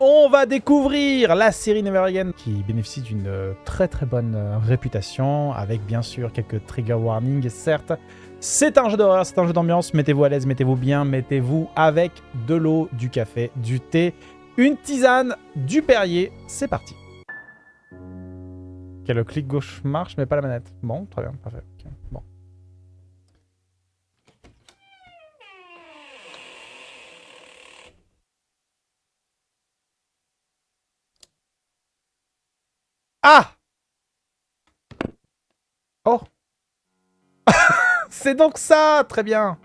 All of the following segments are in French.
On va découvrir la série Never Again qui bénéficie d'une euh, très très bonne euh, réputation avec bien sûr quelques trigger warnings certes. C'est un jeu d'horreur, c'est un jeu d'ambiance, mettez-vous à l'aise, mettez-vous bien, mettez-vous avec de l'eau, du café, du thé, une tisane, du Perrier, c'est parti. Ok, le clic gauche marche mais pas la manette. Bon, très bien, parfait. Ah Oh C'est donc ça Très bien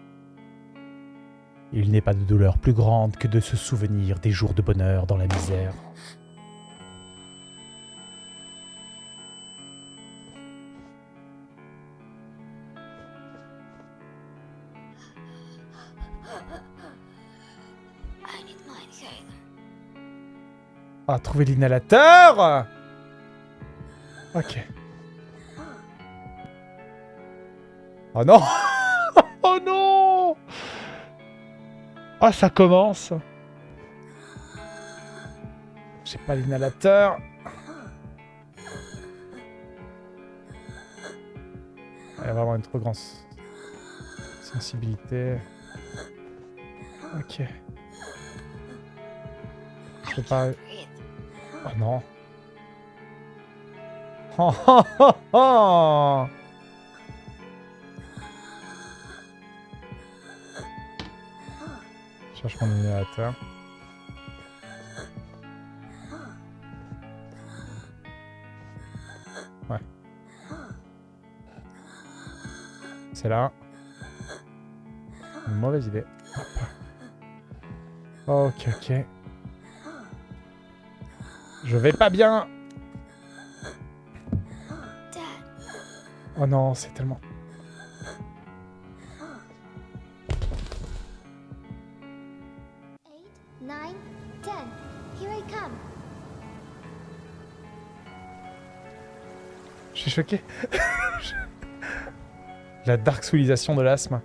Il n'est pas de douleur plus grande que de se souvenir des jours de bonheur dans la misère. Ah, trouver l'inhalateur Ok. Oh non Oh non Ah, ça commence J'ai pas l'inhalateur. Il y a vraiment une trop grande sensibilité. Ok. Je peux pas... Oh non. Je cherche mon inhalateur. Ouais. C'est là. Une mauvaise idée. Ok, ok. Je vais pas bien. Oh non, c'est tellement... Je suis choqué. La dark soulisation de l'asthme.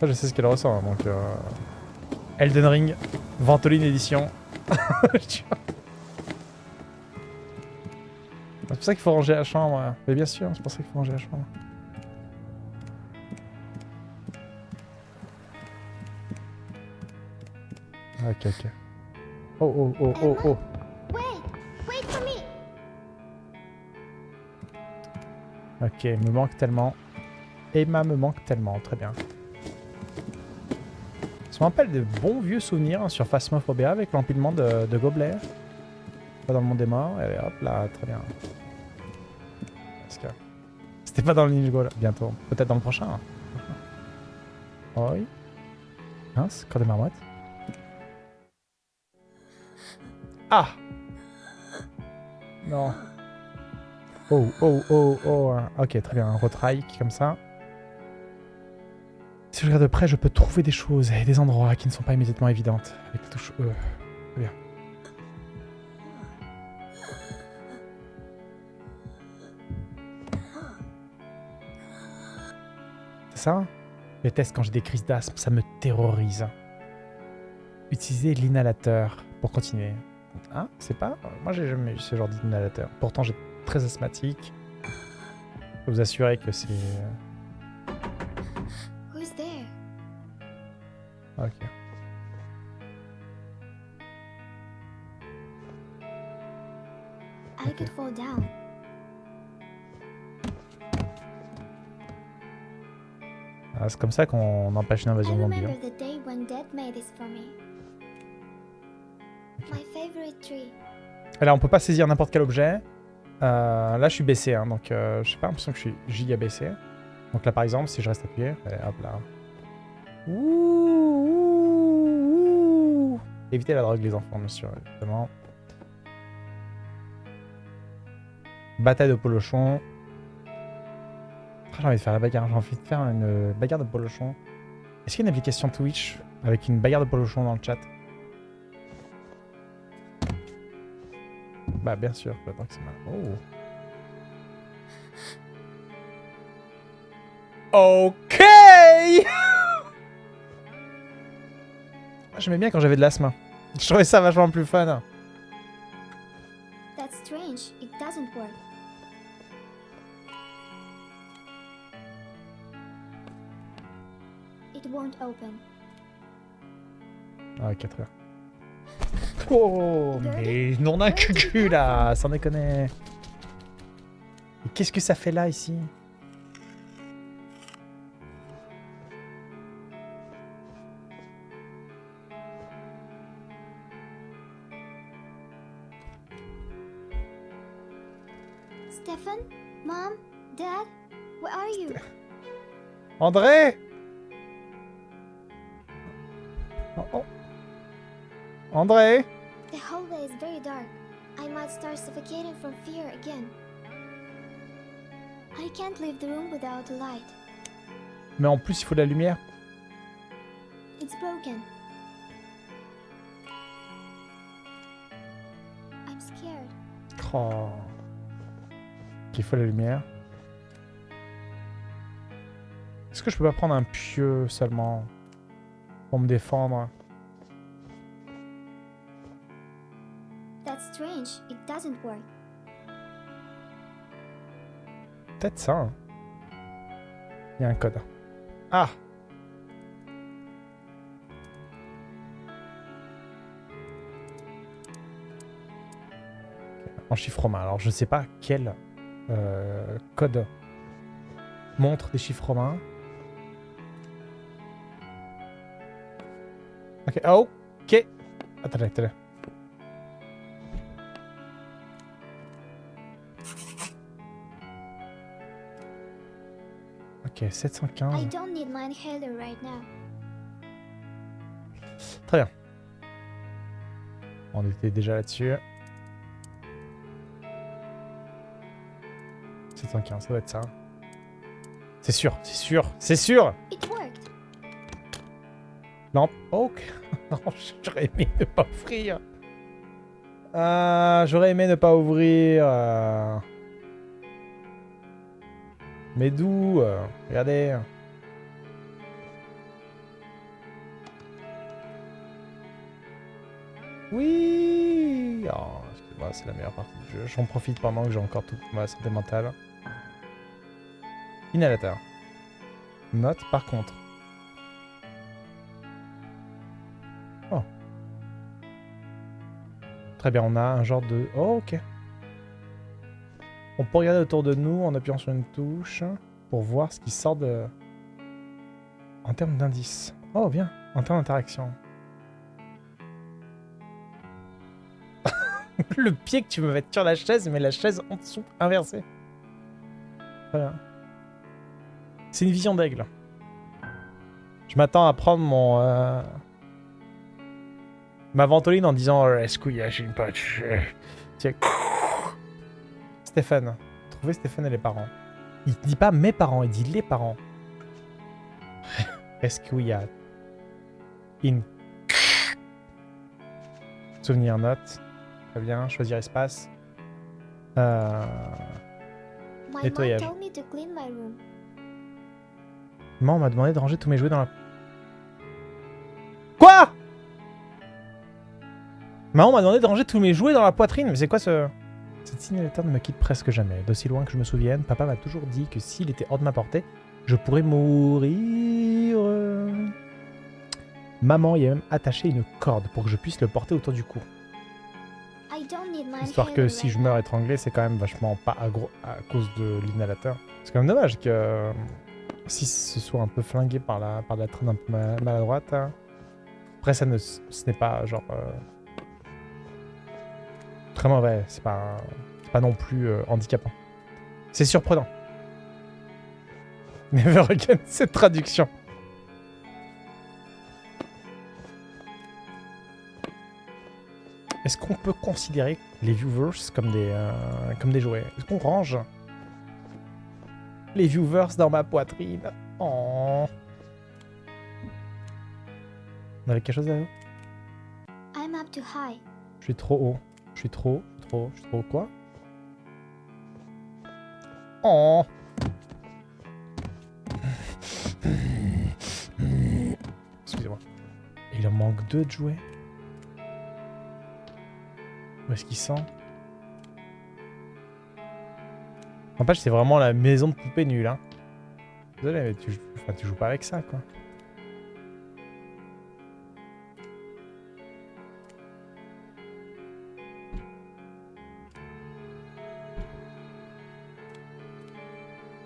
Je sais ce qu'elle ressent, hein, donc... euh, Elden Ring, Ventoline édition. Tu vois. Pour ça qu'il faut ranger la chambre. Mais bien sûr, c'est pour ça qu'il faut ranger la chambre. Ok, ok. Oh, oh, oh, oh, oh. Wait, wait for me. Ok, me manque tellement. Emma me manque tellement, très bien. Ça me rappelle de bons vieux souvenirs hein, sur Phasmophobia avec l'empilement de, de gobelets. Pas dans le monde des morts, et hop là, très bien. Dans le Ninja Go là, bientôt. Peut-être dans le prochain. hein. Oui. Mince, corps de marmotte. Ah Non. Oh, oh, oh, oh. hein. Ok, très bien. Un retry comme ça. Si je regarde de près, je peux trouver des choses et des endroits qui ne sont pas immédiatement évidentes. Avec la touche E. ça Je déteste quand j'ai des crises d'asthme, ça me terrorise. Utiliser l'inhalateur pour continuer. Hein C'est pas Moi, j'ai jamais eu ce genre d'inhalateur. Pourtant, j'ai très asthmatique. Je peux vous assurer que c'est... c'est comme ça qu'on empêche une invasion zombie. hein. là, on peut pas saisir n'importe quel objet. Euh, là, je suis baissé, hein, donc euh, je sais pas l'impression que je suis giga baissé. Donc là, par exemple, si je reste appuyé, allez, hop là. Ouh, ouh, ouh. Évitez la drogue, les enfants, monsieur, évidemment. Bataille de polochon. J'ai envie de faire la bagarre, j'ai envie de faire une bagarre de polochon. Est-ce qu'il y a une application Twitch avec une bagarre de polochon dans le chat? Bah bien sûr, faut attendre que c'est mal. Oh. Ok J'aimais bien quand j'avais de l'asthme. Je trouvais ça vachement plus fun. That's strange. It doesn't work. Won't open. Ah, 4 heures. Oh, mais non un cucu là, sans déconner. Qu'est-ce que ça fait là ici? Stefan? Mom? Dad? Where are you? André André? The hallway is very dark. I might start suffocating from fear again. I can't leave the room without a light. Mais en plus, il faut de la lumière. It's broken. I'm scared. Oh. Il faut la lumière. Est-ce que je peux pas prendre un pieu seulement pour me défendre? Peut-être ça. hein. Il y a un code. Ah En chiffre romain. Alors je sais pas quel euh, code montre des chiffres romains. Ok, ah, ok. Attendez, attendez. Ok, I 715. don't need my inhaler right now. Très bien. On était déjà là-dessus. 715, ça doit être ça. C'est sûr, c'est sûr, c'est sûr It worked. Lampe. Ok. Non, j'aurais aimé ne pas ouvrir. Ah, j'aurais aimé ne pas ouvrir. euh. Mais d'où euh, Regardez. Oui oh, c'est la meilleure partie du jeu. J'en profite pendant que j'ai encore toute ma santé mentale. Inhalateur. Note par contre. Oh. Très bien, on a un genre de... Oh, ok. On peut regarder autour de nous en appuyant sur une touche pour voir ce qui sort de... En termes d'indices. Oh, bien. En termes d'interaction. Le pied que tu me mets sur la chaise, mais la chaise en dessous, inversée. Voilà. C'est une vision d'aigle. Je m'attends à prendre mon... euh, Ma ventoline en disant euh, Est-ce qu'il y a une patch? Tiens. Stéphane. Trouvez Stéphane et les parents. Il dit pas mes parents, il dit les parents. Est-ce qu'il y a une souvenir note? Très bien, choisir espace. Euh... My mom Nettoyage. told me to clean my room. Maman m'a demandé de ranger tous mes jouets dans la... Quoi? Maman m'a demandé de ranger tous mes jouets dans la poitrine. Mais c'est quoi ce... Cette signalétaire ne me quitte presque jamais. D'aussi loin que je me souvienne, papa m'a toujours dit que s'il était hors de ma portée, je pourrais mourir. Maman y a même attaché une corde pour que je puisse le porter autour du cou. Histoire que si je meurs étranglé, c'est quand même vachement pas aggro à cause de l'inhalateur. C'est quand même dommage que euh, si ce soit un peu flingué par la, par la traîne un peu ma- maladroite. hein. Après, ça ne, ce n'est pas genre. euh, très mauvais. C'est pas, c'est pas non plus euh, handicapant. C'est surprenant. Never again, cette traduction. Est-ce qu'on peut considérer les viewers comme des, euh, comme des jouets? Est-ce qu'on range les viewers dans ma poitrine? Oh. On avait quelque chose à high. Je suis trop haut. Je suis trop, je suis trop, je suis trop quoi Oh Excusez-moi. Il en manque deux de jouets Où est-ce qu'il sent N'empêche, c'est vraiment la maison de poupée nulle, hein. Désolé, mais tu, enfin, tu joues pas avec ça, quoi.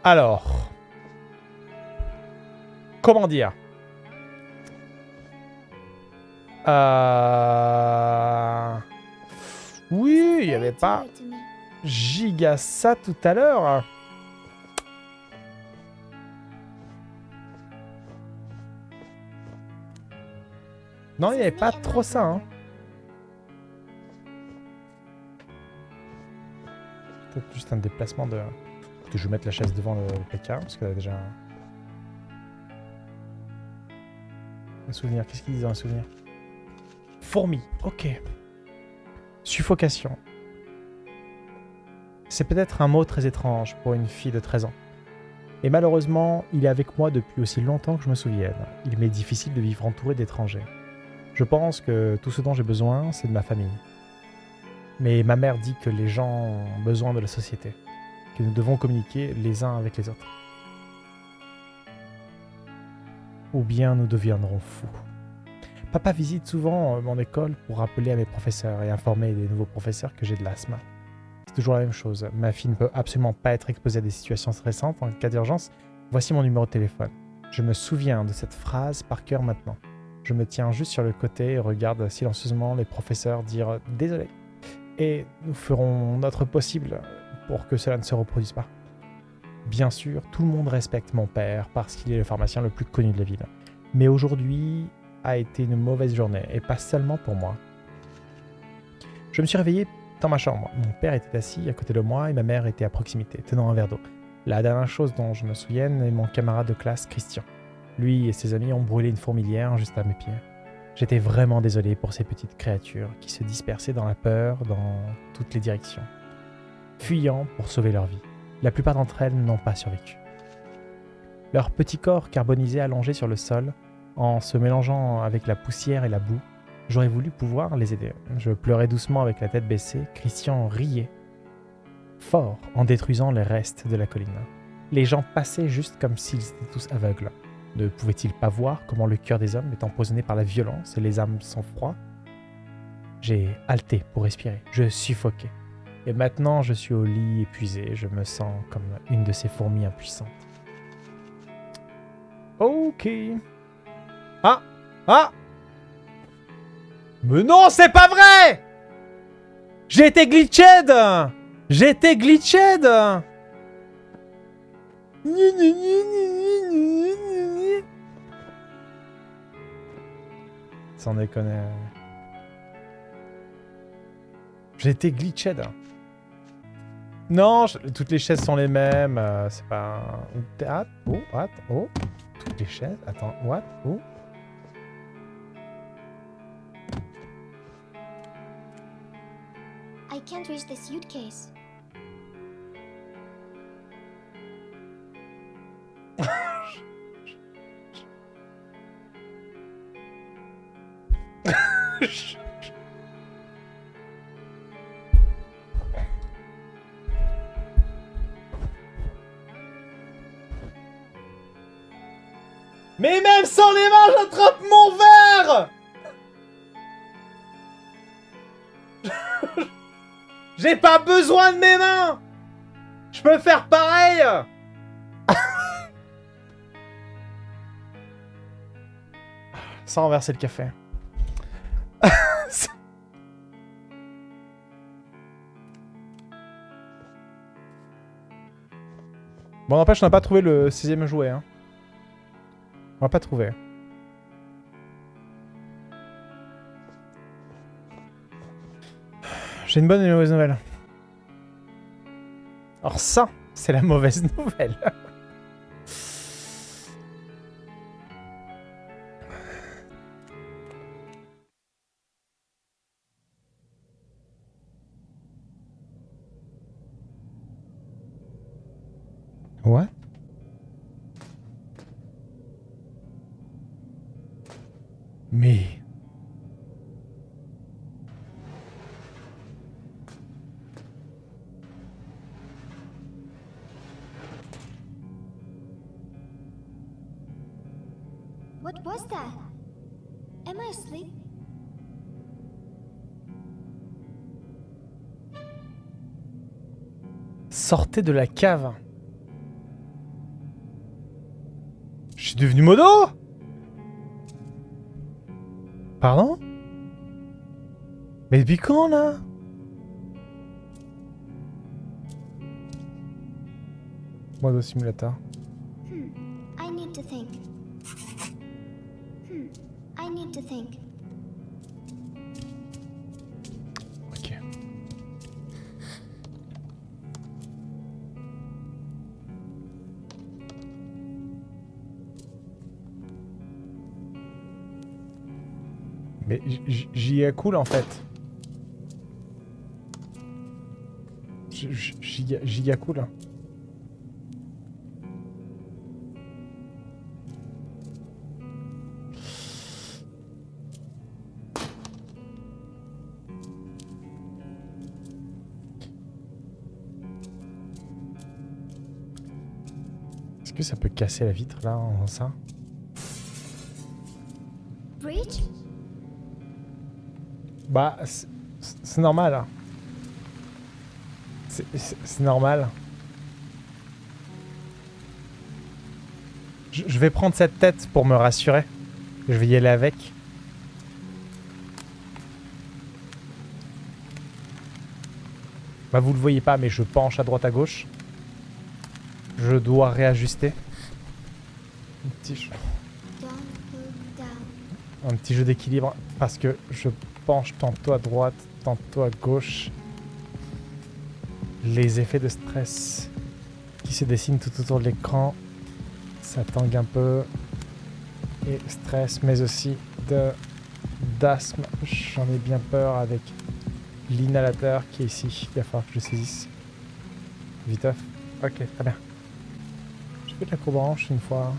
Alors... Comment dire? Euh... Oui, il n'y avait pas giga ça tout à l'heure. Non, il n'y avait pas trop ça. Hein. Peut-être juste un déplacement de... Je vais mettre la chaise devant le, parce qu'elle a déjà... un- souvenir. Qu'est-ce qu'il dit dans un souvenir? Fourmi. Ok. Suffocation. C'est peut-être un mot très étrange pour une fille de 13 ans. Et malheureusement, il est avec moi depuis aussi longtemps que je me souvienne. Il m'est difficile de vivre entouré d'étrangers. Je pense que tout ce dont j'ai besoin, c'est de ma famille. Mais ma mère dit que les gens ont besoin de la société, que nous devons communiquer les uns avec les autres. Ou bien nous deviendrons fous. Papa visite souvent euh, mon école pour rappeler à mes professeurs et informer les nouveaux professeurs que j'ai de l'asthme. C'est toujours la même chose. Ma fille ne peut absolument pas être exposée à des situations stressantes en cas d'urgence. Voici mon numéro de téléphone. Je me souviens de cette phrase par cœur maintenant. Je me tiens juste sur le côté et regarde silencieusement les professeurs dire désolé. Et nous ferons notre possible pour que cela ne se reproduise pas. Bien sûr, tout le monde respecte mon père parce qu'il est le pharmacien le plus connu de la ville. Mais aujourd'hui a été une mauvaise journée et pas seulement pour moi. Je me suis réveillé dans ma chambre. Mon père était assis à côté de moi et ma mère était à proximité, tenant un verre d'eau. La dernière chose dont je me souvienne est mon camarade de classe, Christian. Lui et ses amis ont brûlé une fourmilière juste à mes pieds. J'étais vraiment désolé pour ces petites créatures qui se dispersaient dans la peur dans toutes les directions, fuyant pour sauver leur vie. La plupart d'entre elles n'ont pas survécu. Leurs petits corps carbonisés allongés sur le sol, en se mélangeant avec la poussière et la boue, j'aurais voulu pouvoir les aider. Je pleurais doucement avec la tête baissée, Christian riait fort en détruisant les restes de la colline. Les gens passaient juste comme s'ils étaient tous aveugles. Ne pouvaient-ils pas voir comment le cœur des hommes est empoisonné par la violence et les âmes sans froid J'ai halté pour respirer. Je suffoquais. Et maintenant, je suis au lit épuisé. Je me sens comme une de ces fourmis impuissantes. Ok. Ah Ah Mais non, c'est pas vrai J'ai été glitched J'ai été glitched. Sans déconner. J'ai été glitched. Non, je- toutes les chaises sont les mêmes. euh, c'est pas un... Oh, what? Oh. Toutes les chaises. Attends, what? Oh. I can't reach the suitcase. Mais même sans les mains, j'attrape mon verre J'ai pas besoin de mes mains Je peux faire pareil Sans renverser le café. bon, n'empêche, on n'a pas trouvé le sixième jouet. Hein. On l'a pas trouvé. J'ai une bonne et une mauvaise nouvelle. Alors ça, c'est la mauvaise nouvelle. De la cave. Je suis devenu modo Pardon? Mais depuis quand là? Modo simulateur. Hmm. I need to think. Hmm. I need to think. J'y cool en fait. J'y ai cool. Est-ce que ça peut casser la vitre là en ça? Bah, c'est normal. hein. C'est- normal. Je, vais prendre cette tête pour me rassurer. Je vais y aller avec. Bah, vous le voyez pas, mais je penche à droite à gauche. Je dois réajuster. Un petit jeu, un petit jeu d'équilibre parce que je penche tantôt à droite, tantôt à gauche. Les effets de stress qui se dessinent tout autour de l'écran, ça tangue un peu. Et stress, mais aussi de d'asthme. J'en ai bien peur avec l'inhalateur qui est ici. Il va falloir que je saisisse. Viteuf. Ok, très bien. J'ai fait de la courbe une fois.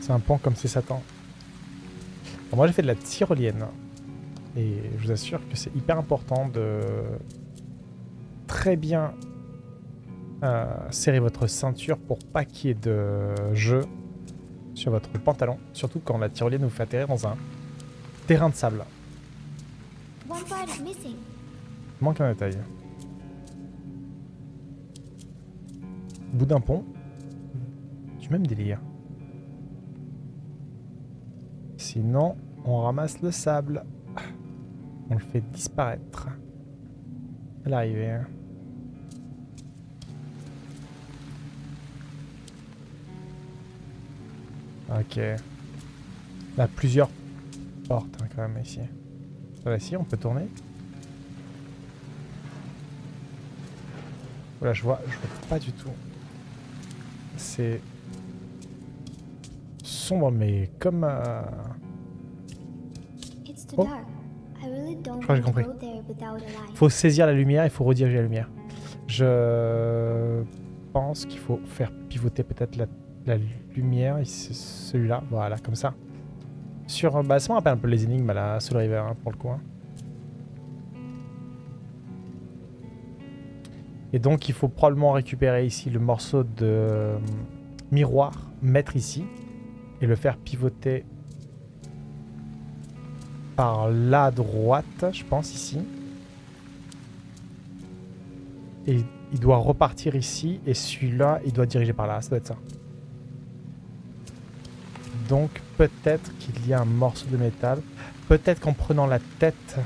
C'est un pont comme c'est Satan. Alors moi j'ai fait de la tyrolienne. Et je vous assure que c'est hyper important de très bien euh, serrer votre ceinture pour pas qu'il y ait de jeu sur votre pantalon. Surtout quand la tyrolienne vous fait atterrir dans un terrain de sable. Manque un détail. Bout d'un pont. Du même délire. Sinon, on ramasse le sable. On le fait disparaître. À l'arrivée. hein. Ok. On a plusieurs portes hein, quand même ici. Ici, on peut tourner. Voilà, je vois, je vois pas du tout. C'est sombre, mais comme. euh, It's too Oh. Don't crois que j'ai a light. faut saisir la lumière, il faut rediriger la lumière. Je pense qu'il faut faire pivoter peut-être la, la lumière, celui-là, voilà, comme ça. Sur, bah, ça me rappelle un peu les énigmes à la Soul River, hein, pour le coup. hein. Et donc, il faut probablement récupérer ici le morceau de euh, miroir, mettre ici, et le faire pivoter par la droite, je pense, ici. Et il doit repartir ici, et celui-là, il doit diriger par là, ça doit être ça. Donc, peut-être qu'il y a un morceau de métal. Peut-être qu'en prenant la tête,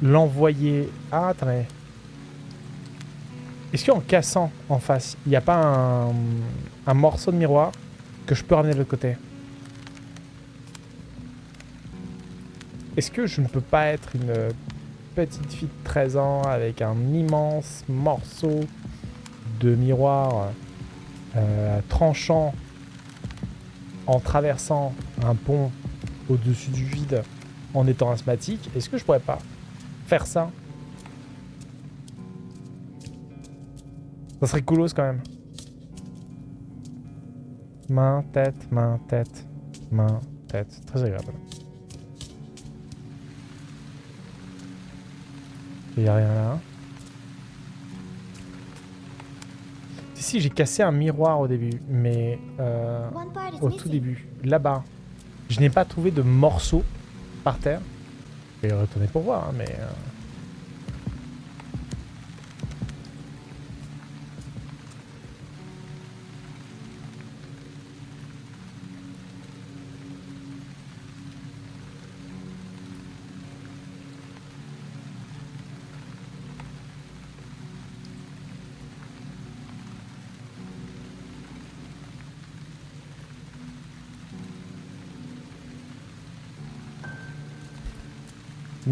l'envoyer... Ah, attendez. Est-ce qu'en cassant en face, il n'y a pas un, un morceau de miroir que je peux ramener de l'autre côté? Est-ce que je ne peux pas être une petite fille de 13 ans avec un immense morceau de miroir euh, tranchant en traversant un pont au-dessus du vide en étant asthmatique? Est-ce que je pourrais pas faire ça? Ça serait coolos quand même. Main, tête, main, tête, main, tête. Très agréable. Il n'y a rien là. Si, si, j'ai cassé un miroir au début, mais euh, au tout début, là-bas. Je n'ai pas trouvé de morceaux par terre. Je vais retourner pour voir, hein, mais... euh,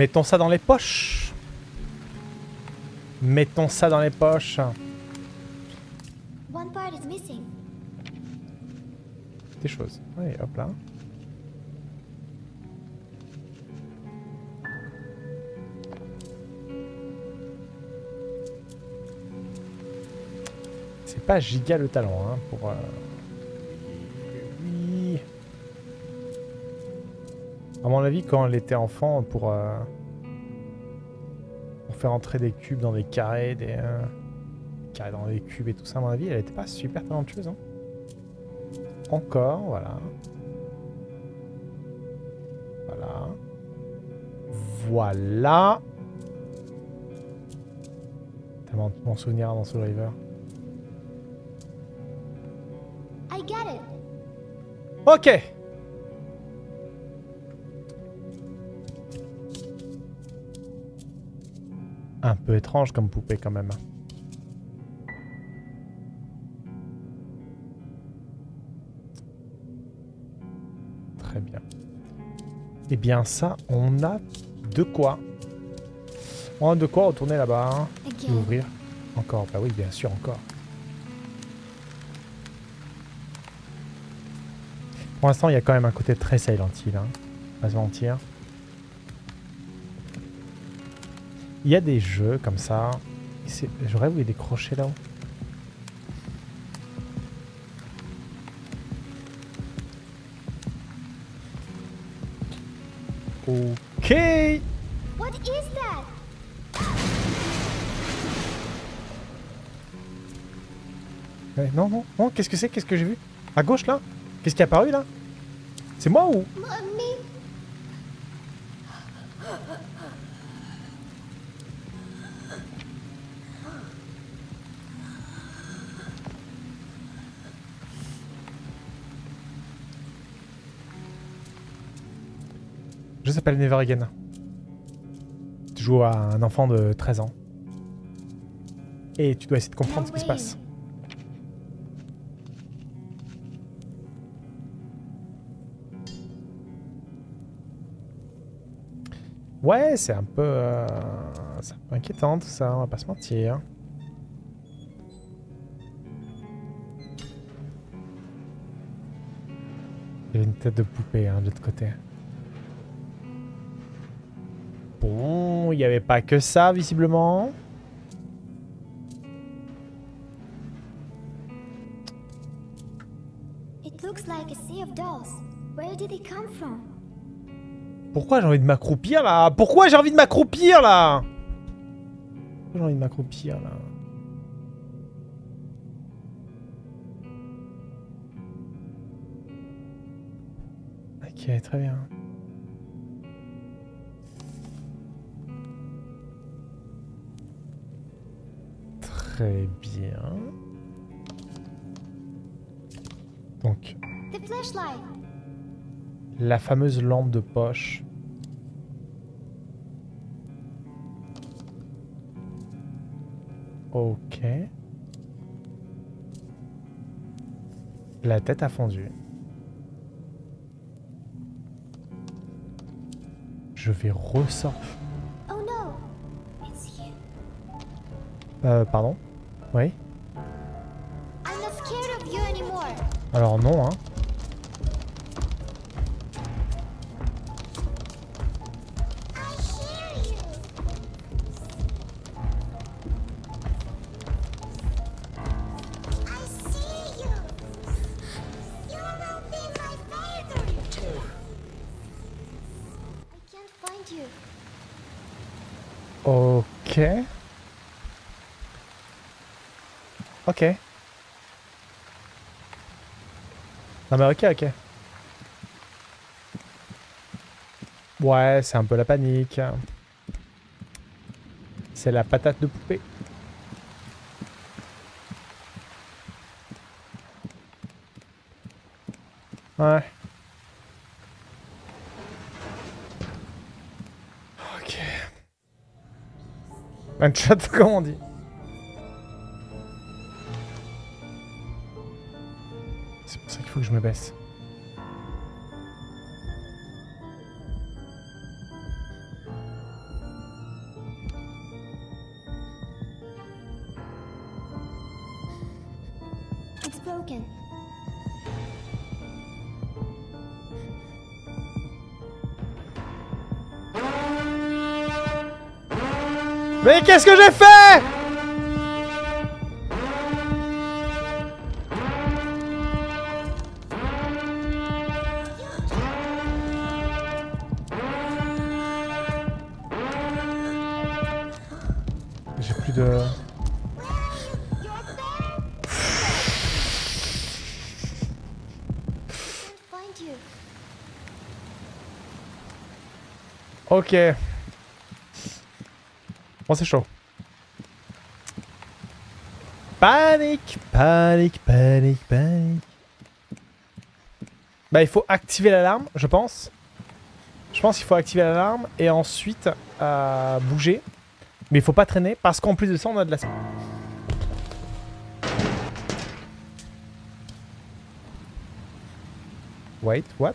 Mettons ça dans les poches. Mettons ça dans les poches. Des choses. Allez, hop là. C'est pas giga le talent, hein, pour... euh, mon avis, quand elle était enfant, pour... euh, Pour faire entrer des cubes dans des carrés, des... euh, carrés dans des cubes et tout ça, à mon avis, elle était pas super talentueuse, hein. Encore, voilà. Voilà. Voilà. Tellement de bons souvenirs dans ce driver. I get it. Ok. Peu étrange comme poupée quand même. Très bien. Eh bien ça, on a de quoi. On a de quoi retourner là-bas. hein. Et ouvrir. Encore, bah oui, bien sûr, encore. Pour l'instant, il y a quand même un côté très Silent Hill, hein. Pas se mentir. Il y a des jeux comme ça. J'aurais voulu décrocher là-haut. Ok. What is that? Non, non, non, qu'est-ce que c'est? Qu'est-ce que j'ai vu? À gauche là? Qu'est-ce qui est apparu là? C'est moi ou? S'appelle Never Again. Tu joues à un enfant de 13 ans. Et tu dois essayer de comprendre ce qui se passe. Ouais, c'est un peu... euh, c'est un peu inquiétant tout ça, on va pas se mentir. Il y une tête de poupée hein, de l'autre côté. Bon, il n'y avait pas que ça, visiblement. Pourquoi j'ai envie de m'accroupir, là? Pourquoi j'ai envie de m'accroupir, là? Pourquoi j'ai envie de m'accroupir, là? Ok, très bien. Très bien. Donc, la fameuse lampe de poche. Ok. La tête a fondu. Je vais ressortir. Oh. Euh, pardon? Oui. Alors non, hein. Non mais ok, ok. Ouais, c'est un peu la panique. C'est la patate de poupée. Ouais. Ok. Un chat, comment on dit? Je me baisse. It's broken. Mais qu'est-ce que j'ai fait? Ok. Bon, c'est chaud. Panique, panique, panique, panique. Bah, il faut activer l'alarme, je pense. Je pense qu'il faut activer l'alarme et ensuite euh, bouger. Mais il faut pas traîner parce qu'en plus de ça, on a de la... Wait, what?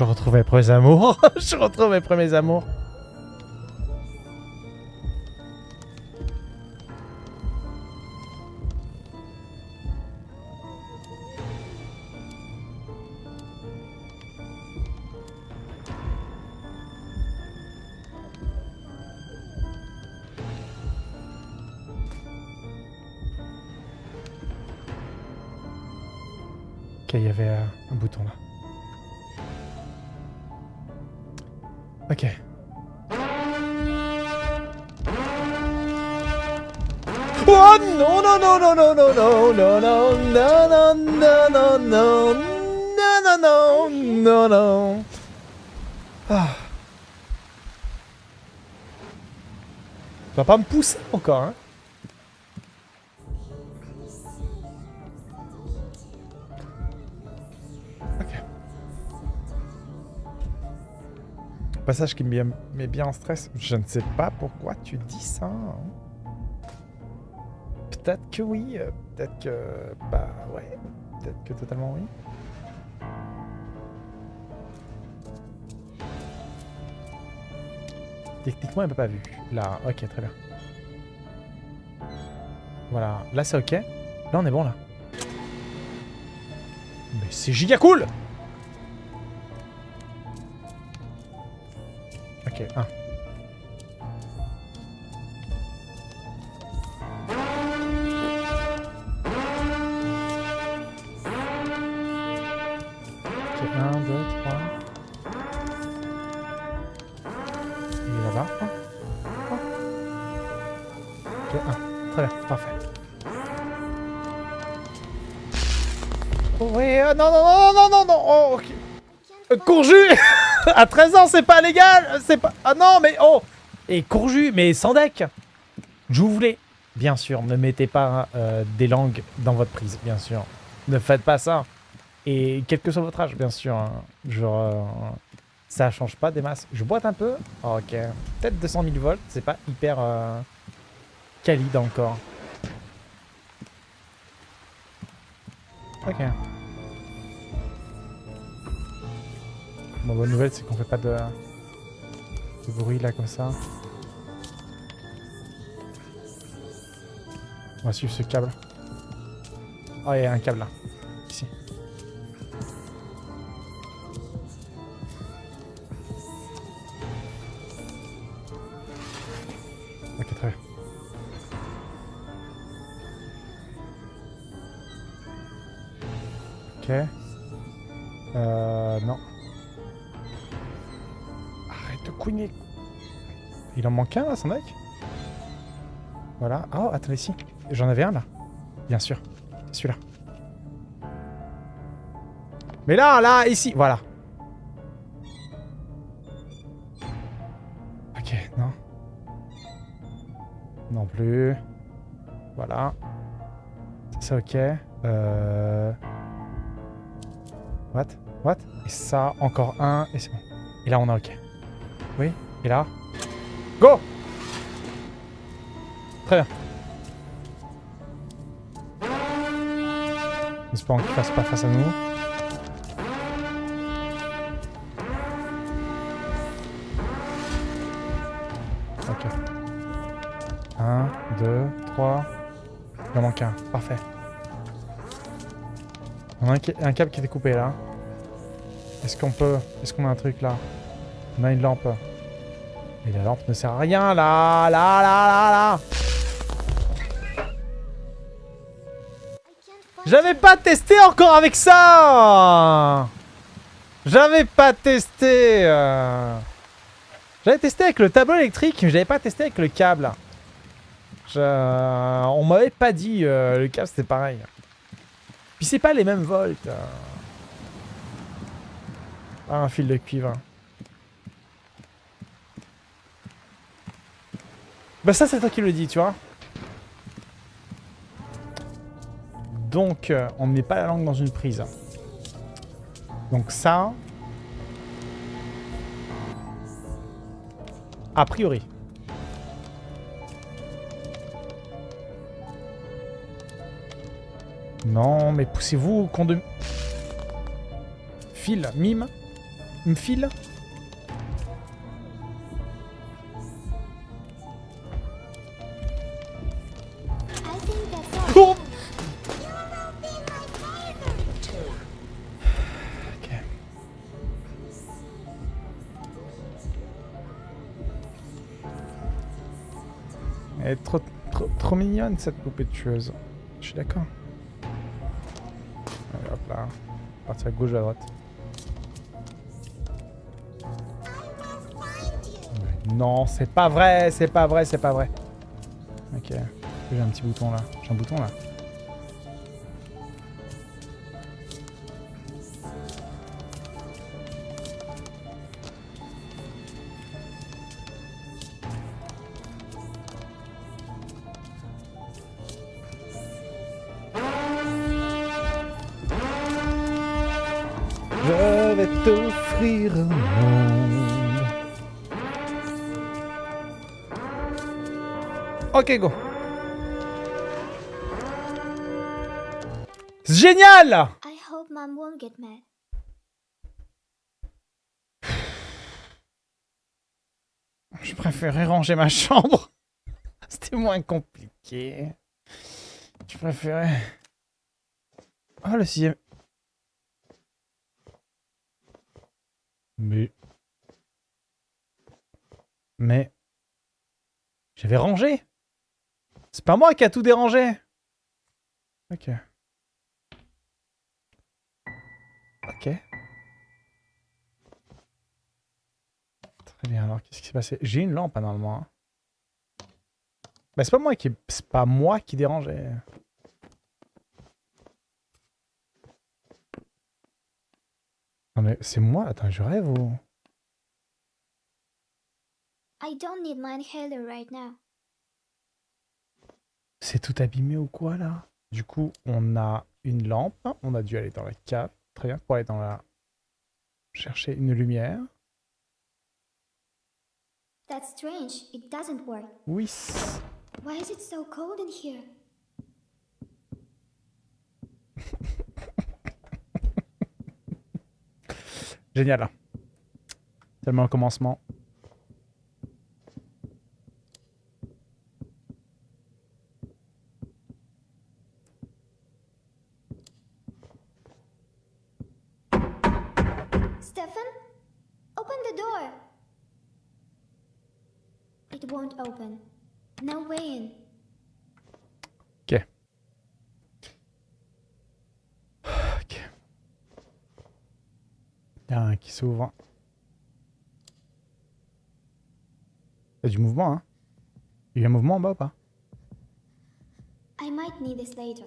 Je retrouve mes premiers amours. je retrouve mes premiers amours. Vas pas me pousser encore hein. Passage qui me met bien en stress. Je ne sais pas pourquoi tu dis ça. hein. Peut-être que oui, euh, peut-être que... Bah ouais, peut-être que totalement oui. Techniquement, elle m'a pas vu. Là, ok, très bien. Voilà, là c'est ok. Là on est bon là. Mais c'est giga cool À 13 ans, c'est pas légal C'est pas... Ah non, mais oh Et Courju, mais sans deck Je voulais... Bien sûr, ne mettez pas euh, des langues dans votre prise, bien sûr. Ne faites pas ça. Et quel que soit votre âge, bien sûr. hein. Genre, euh, ça change pas des masses. Je boite un peu. Oh, ok. Peut-être 200 000 volts, c'est pas hyper euh, qualide encore. Ok. Bon, bonne nouvelle, c'est qu'on fait pas de, de bruit là comme ça. On va suivre ce câble. Oh, il y a un câble là. Ici. Ok, très bien. Ok. Euh, non. Il en manque un là, son mec Voilà. Oh, attendez, si. J'en avais un là. Bien sûr. Celui-là. Mais là, là, ici. Voilà. Ok, non. Non plus. Voilà. Ça, ok. Euh... What? What? Et ça, encore un, et c'est bon. Et là, on a ok. Oui, et là Go Très bien. Espérons qu'il fasse pas face à nous. Ok. 1, 2, 3. Il en manque un. Parfait. On a un, un câble qui était coupé là. Est-ce qu'on peut... Est-ce qu'on a un truc là? On a une lampe. Mais la lampe ne sert à rien là Là, là, là, là J'avais pas testé encore avec ça J'avais pas testé euh. J'avais testé avec le tableau électrique, mais j'avais pas testé avec le câble. Je- On m'avait pas dit euh, le câble c'était pareil. Puis c'est pas les mêmes volts. euh. Ah, un fil de cuivre. Bah ça c'est toi qui le dis, tu vois. Donc, euh, on ne met pas la langue dans une prise. Donc ça... A priori. Non, mais poussez-vous, con de... File, mime. Me file. Mignonne cette poupée de tueuse. Je suis d'accord. Hop là. Partir à gauche ou à droite. Non, c'est pas vrai, c'est pas vrai, c'est pas vrai. Ok. J'ai un petit bouton là. J'ai un bouton là. Ok, go. Génial I hope mom won't get mad. Je préférais ranger ma chambre. C'était moins compliqué. Je préférais... Oh, le sixième... Mais... Mais... J'avais rangé C'est pas moi qui a tout dérangé Ok. Ok. Très bien, alors qu'est-ce qui s'est passé? J'ai une lampe, normalement. hein. Bah, c'est pas moi qui... C'est pas moi qui dérangeais. Non mais c'est moi? Attends, je rêve ou... I don't need my inhaler right now. C'est tout abîmé ou quoi là? Du coup, on a une lampe. On a dû aller dans la 4. Très bien, pour aller dans la... Chercher une lumière. That's strange. It doesn't work. Oui. Why is it so cold in here? Génial. Tellement le commencement. Stefan? Open the door. It won't open. No way in. Ok. Ok. Il y a un qui s'ouvre. Il y a du mouvement, hein Il y a un mouvement en bas ou pas? I might need this later.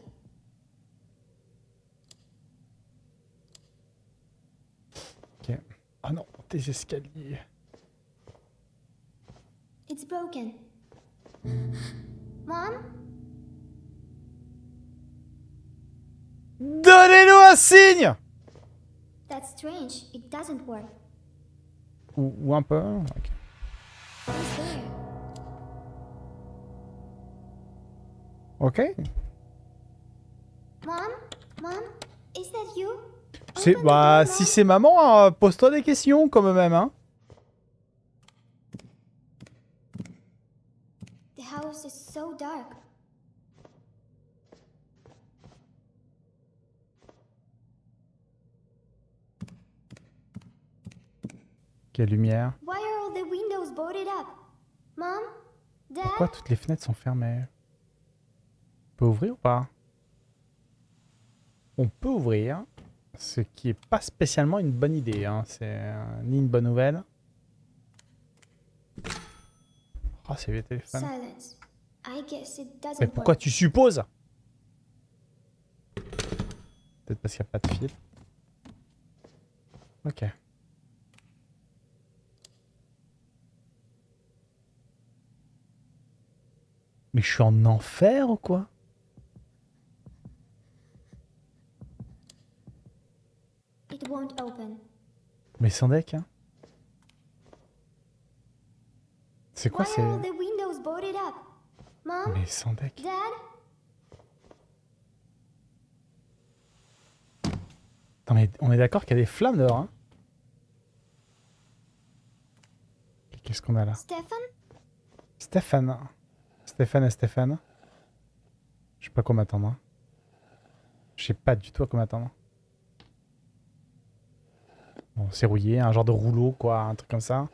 Ok. Ah non, des escaliers. It's broken. Mom? Donnez-nous un signe That's strange. It doesn't work. ou, ou un peu. ok. Who's there? Ok. Mom? Mom? Is that you? Bah, si c'est maman, euh, pose-toi des questions quand même, hein. House is so dark. Quelle lumière. Why are all the windows boarded up? Mom? Dad? Pourquoi toutes les fenêtres sont fermées? On peut ouvrir ou pas? On peut ouvrir, ce qui est pas spécialement une bonne idée. Hein. C'est euh, ni une bonne nouvelle. Ah, c'est le téléphone. Silence. I guess it doesn't Mais pourquoi tu supposes Peut-être parce qu'il n'y a pas de fil. Ok. Mais je suis en enfer ou quoi? It won't open. Mais sans deck, hein C'est quoi Why c'est... are all the windows boarded up? Mom? Mais sans deck. Attends, mais on est d'accord qu'il y a des flammes dehors, hein Qu'est-ce qu'on a là? Stefan? Stéphane. Stéphane et Stéphane. Je sais pas quoi m'attendre. hein. Je sais pas du tout à quoi m'attendre. Bon, c'est rouillé, un genre de rouleau, quoi, un truc comme ça.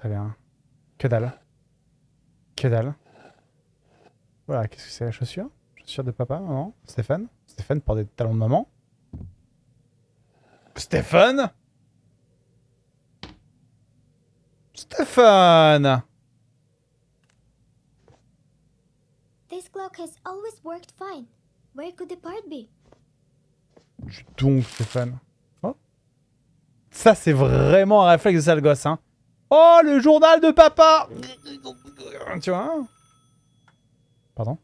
Très bien. Que dalle. Que dalle. Voilà, qu'est-ce que c'est la chaussure? Chaussure de papa, maman Stéphane Stéphane porte des talons de maman Stéphane Stéphane This clock has always worked fine. Where could the part be? Donc, Stéphane. Oh. Ça, c'est vraiment un réflexe de sale gosse, hein. Oh, le journal de papa. Tu vois hein. Pardon.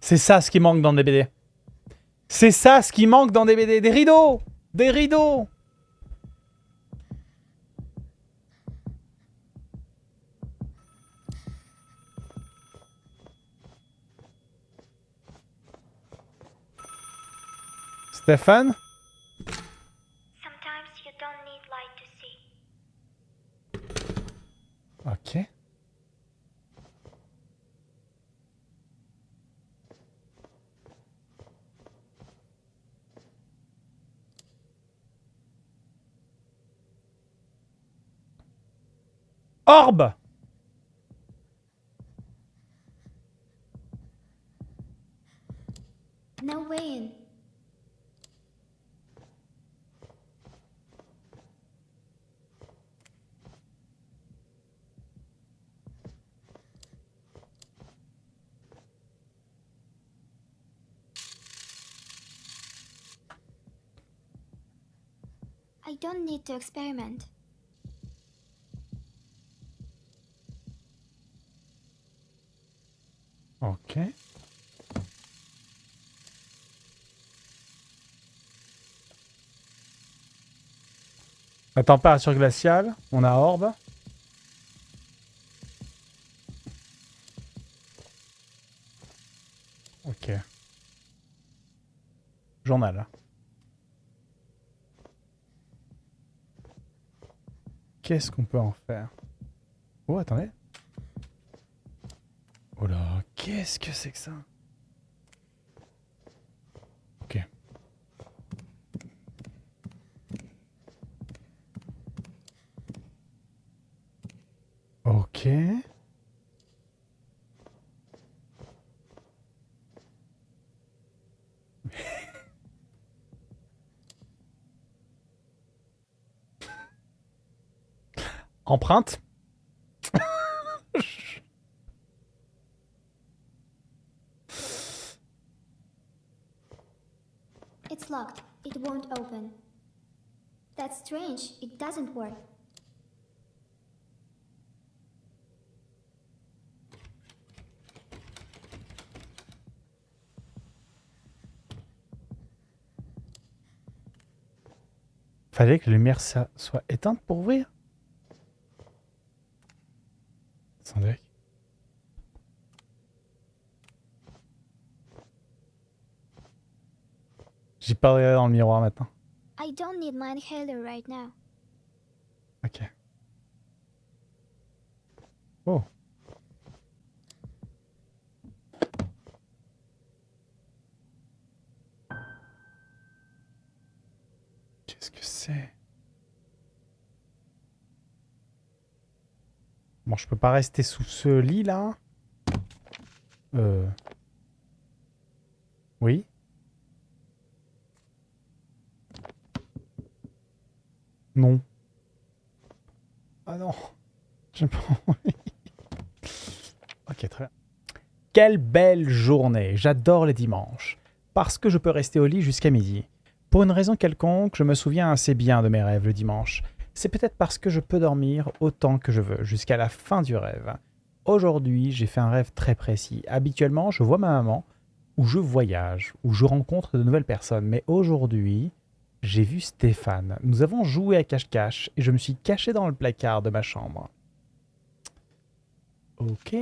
C'est ça ce qui manque dans des BD. C'est ça ce qui manque dans des BD. Des rideaux. Des rideaux Stéphane? Sometimes you don't need light to see. Ok. Orbe No way in. I don't need to experiment. Ok. La température glaciale, on a orbe. Ok. Journal. Qu'est-ce qu'on peut en faire? Oh, attendez. Oh là, qu'est-ce que c'est que ça Ok. Ok. Empreinte It's locked. It won't open. That's strange. It doesn't work. Fallait que la lumière soit éteinte pour ouvrir Attendez. Pas regardé dans le miroir maintenant. I don't need my inhaler right now. Ok. Oh. Qu'est-ce que c'est? Bon, je peux pas rester sous ce lit là. Euh. Oui. Non. Ah non. J'ai pas envie. ok, très bien. Quelle belle journée. J'adore les dimanches. Parce que je peux rester au lit jusqu'à midi. Pour une raison quelconque, je me souviens assez bien de mes rêves le dimanche. C'est peut-être parce que je peux dormir autant que je veux, jusqu'à la fin du rêve. Aujourd'hui, j'ai fait un rêve très précis. Habituellement, je vois ma maman, ou je voyage, ou je rencontre de nouvelles personnes. Mais aujourd'hui, j'ai vu Stéphane. Nous avons joué à cache-cache et je me suis caché dans le placard de ma chambre. Ok.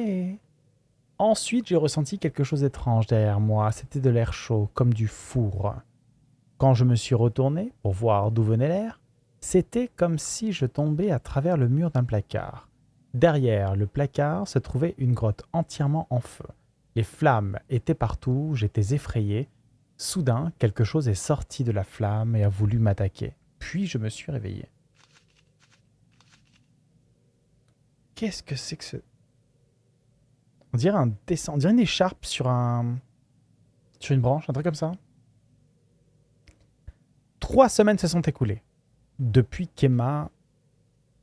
Ensuite, j'ai ressenti quelque chose d'étrange derrière moi. C'était de l'air chaud, comme du four. Quand je me suis retourné pour voir d'où venait l'air, c'était comme si je tombais à travers le mur d'un placard. Derrière le placard se trouvait une grotte entièrement en feu. Les flammes étaient partout, j'étais effrayé. Soudain, quelque chose est sorti de la flamme et a voulu m'attaquer. Puis je me suis réveillé. Qu'est-ce que c'est que ce... On dirait un dessin, on dirait une écharpe sur un... Sur une branche, un truc comme ça. Trois semaines se sont écoulées. Depuis qu'Emma,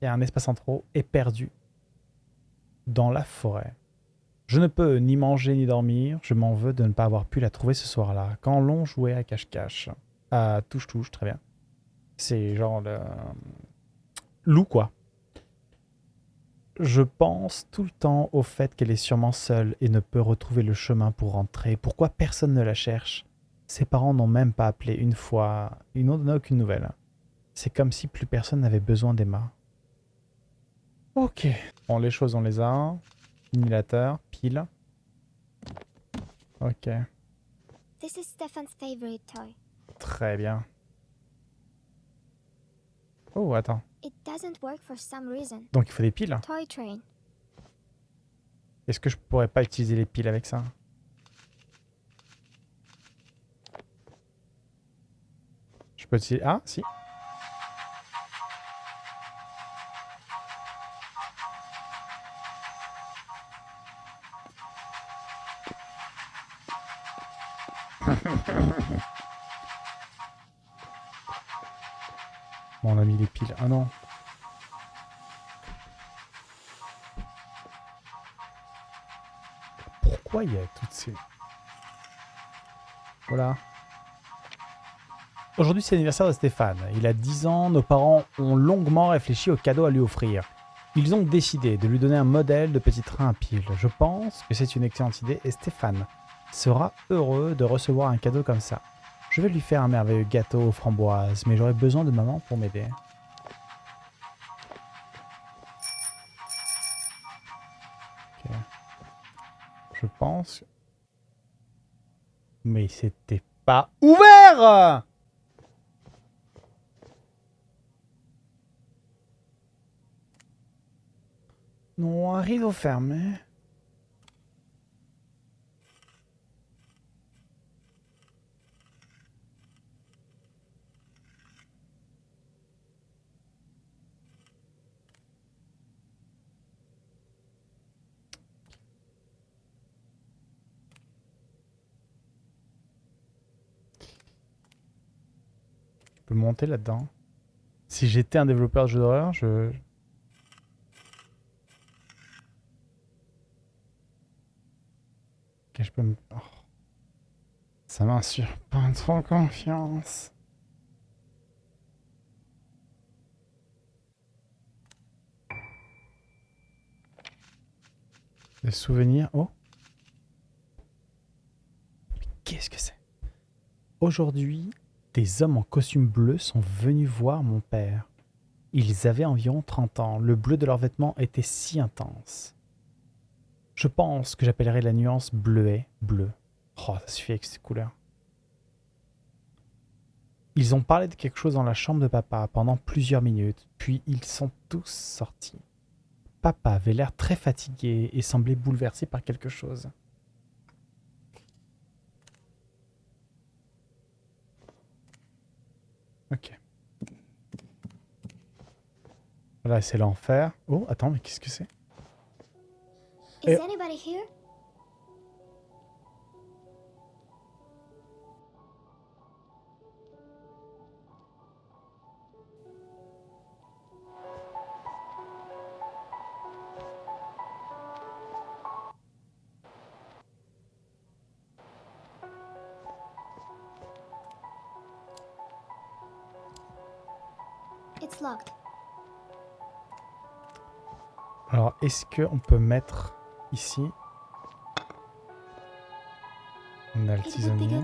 a un espace en trop, est perdue dans la forêt. Je ne peux ni manger ni dormir. Je m'en veux de ne pas avoir pu la trouver ce soir-là, quand l'on jouait à cache-cache. À touche-touche, très bien. C'est genre le... Loup, quoi. Je pense tout le temps au fait qu'elle est sûrement seule et ne peut retrouver le chemin pour rentrer. Pourquoi personne ne la cherche? Ses parents n'ont même pas appelé une fois. Ils n'ont donné aucune nouvelle. C'est comme si plus personne n'avait besoin d'Emma. Ok. Bon, les choses, on les a. Simulateur, pile. Ok, This is Stefan's favorite toy. très bien. Oh, attends. It doesn't work for some reason. Donc il faut des piles. Toy train. Est-ce que je pourrais pas utiliser les piles avec ça? Je peux utiliser... Ah, si. On a mis les piles. Ah non. Pourquoi il y a toutes ces... Voilà. Aujourd'hui, c'est l'anniversaire de Stéphane. Il a 10 ans, nos parents ont longuement réfléchi au cadeau à lui offrir. Ils ont décidé de lui donner un modèle de petit train à piles. Je pense que c'est une excellente idée et Stéphane sera heureux de recevoir un cadeau comme ça. Je vais lui faire un merveilleux gâteau aux framboises, mais j'aurai besoin de maman pour m'aider. Ok. Je pense... Mais c'était pas ouvert Non, un rideau fermé. Peux monter là-dedans. Si j'étais un développeur de jeux d'horreur, je... Ok, je peux me... Oh. Ça m'inspire pas trop confiance. Des souvenirs... Oh qu'est-ce que c'est? Aujourd'hui, des hommes en costume bleu sont venus voir mon père. Ils avaient environ 30 ans. Le bleu de leurs vêtements était si intense. Je pense que j'appellerais la nuance bleuet bleu. Oh, ça suffit avec ces couleurs. Ils ont parlé de quelque chose dans la chambre de papa pendant plusieurs minutes, puis ils sont tous sortis. Papa avait l'air très fatigué et semblait bouleversé par quelque chose. Ok. Là, c'est l'enfer. Oh, attends, mais qu'est-ce que c'est? Is Alors, est-ce qu'on peut mettre ici On a le tisonnier.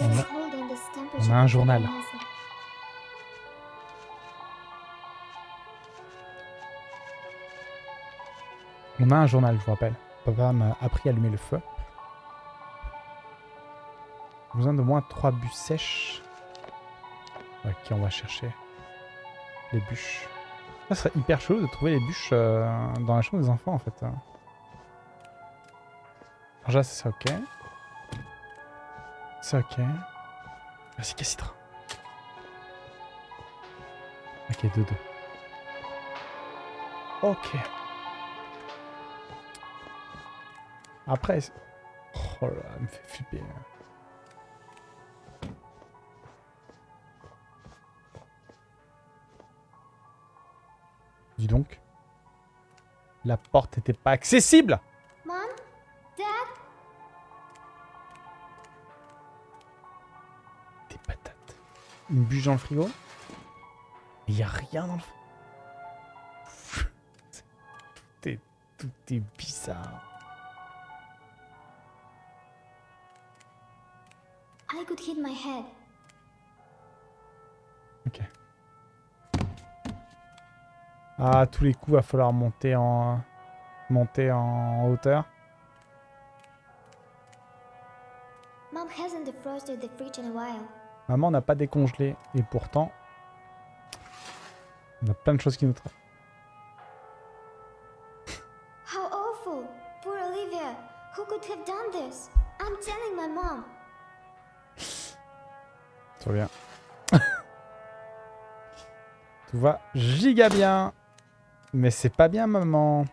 On a- un journal. On a un journal, je vous rappelle. Papa m'a appris à allumer le feu. Besoin de moins 3 bûches sèches. Ok, on va chercher bûches. Ça serait hyper chelou de trouver les bûches euh, dans la chambre des enfants en fait. Là, c'est ok. C'est ok. Cassitra. Ok, 2-2. Ok. Après... Oh là, elle me fait flipper. Dis donc. La porte n'était pas accessible Mom? Dad? Des patates. Une bûche dans le frigo? Il n'y a rien dans le frigo. tout, est, tout est bizarre. I could hit my head. Ah, tous les coups, va falloir monter en monter en hauteur. Maman n'a pas décongelé et pourtant on a plein de choses qui nous traînent. How awful! Poor Olivia! Who could have done this? I'm telling my mom. Tout va bien. Tout va giga bien. Mais c'est pas bien, maman.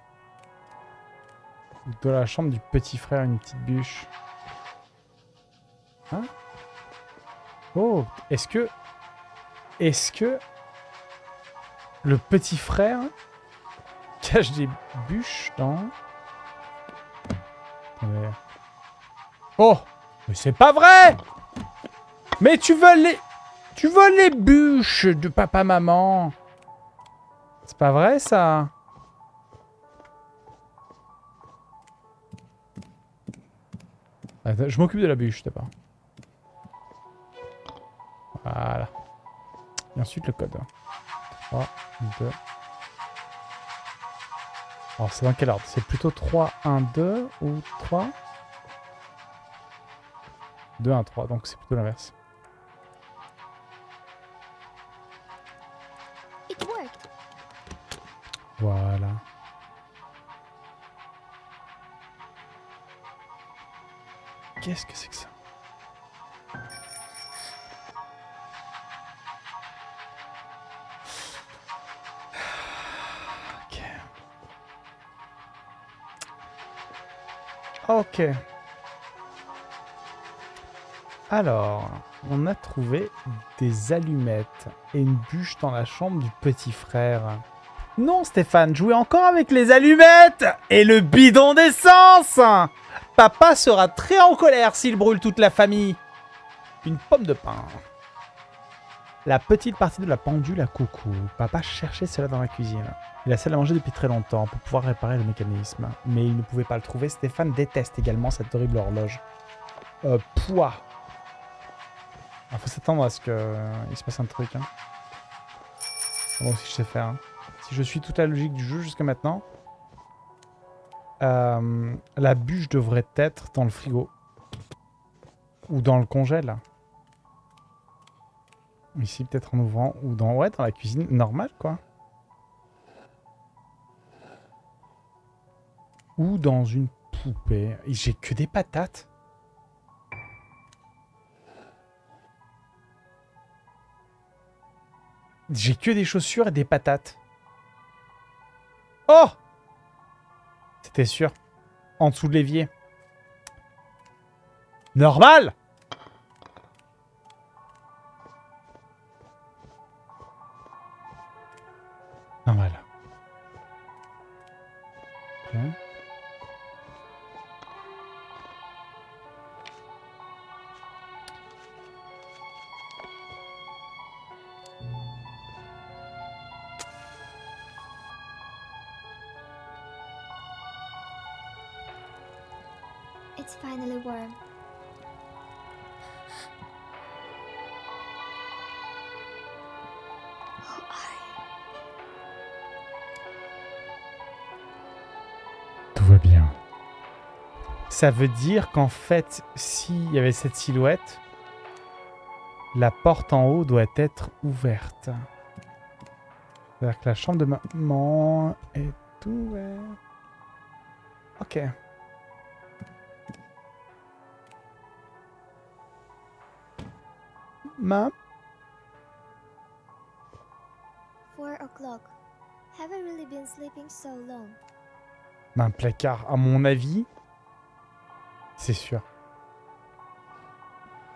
De la chambre du petit frère, une petite bûche. Hein? Oh, est-ce que... Est-ce que... Le petit frère cache des bûches dans... Oh Mais c'est pas vrai Mais tu veux les... Tu veux les bûches de papa-maman? C'est pas vrai, ça? Je m'occupe de la bûche, d'abord. Voilà. Et ensuite le code. 3, 2... Alors c'est dans quel ordre? C'est plutôt 3, 1, 2 ou 3 2, 1, 3, donc c'est plutôt l'inverse. Voilà. Qu'est-ce que c'est que ça? Ok. Ok. Alors, on a trouvé des allumettes et une bûche dans la chambre du petit frère. Non, Stéphane, jouez encore avec les allumettes et le bidon d'essence Papa sera très en colère s'il brûle toute la famille. Une pomme de pain. La petite partie de la pendule à coucou. Papa cherchait cela dans la cuisine. Il a celle à manger depuis très longtemps pour pouvoir réparer le mécanisme. Mais il ne pouvait pas le trouver. Stéphane déteste également cette horrible horloge. Euh, poids. Il faut s'attendre à ce qu'il se passe un truc. Hein. Moi aussi je sais faire. hein. Je suis toute la logique du jeu jusqu'à maintenant, euh, la bûche devrait être dans le frigo. Ou dans le congèle. Ici, peut-être en ouvrant. Ou dans, ouais, dans la cuisine normale, quoi. Ou dans une poupée. J'ai que des patates. J'ai que des chaussures et des patates. Oh C'était sûr? En dessous de l'évier? Normal. Ça veut dire qu'en fait, s'il y avait cette silhouette, la porte en haut doit être ouverte. C'est-à-dire que la chambre de maman est ouverte. Ok. Maman Four o'clock. Have I really been sleeping so long? Un placard, à mon avis, c'est sûr.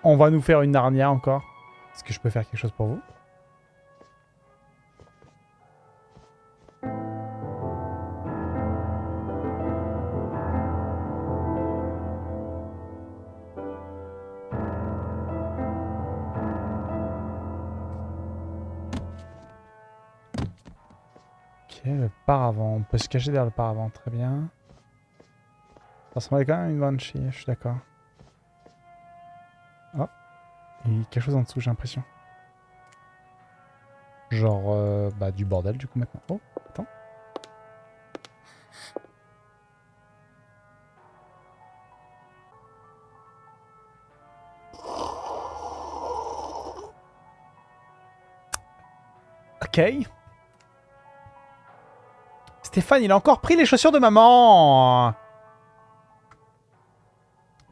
On va nous faire une Narnia encore. Est-ce que je peux faire quelque chose pour vous? Ok, le paravent. On peut se cacher derrière le paravent, très bien. Ça ressemblait quand même à une banshee, je suis d'accord. Oh, il y a quelque chose en dessous, j'ai l'impression. Genre, euh, bah, du bordel du coup maintenant. Oh, attends. Ok. Stéphane, il a encore pris les chaussures de maman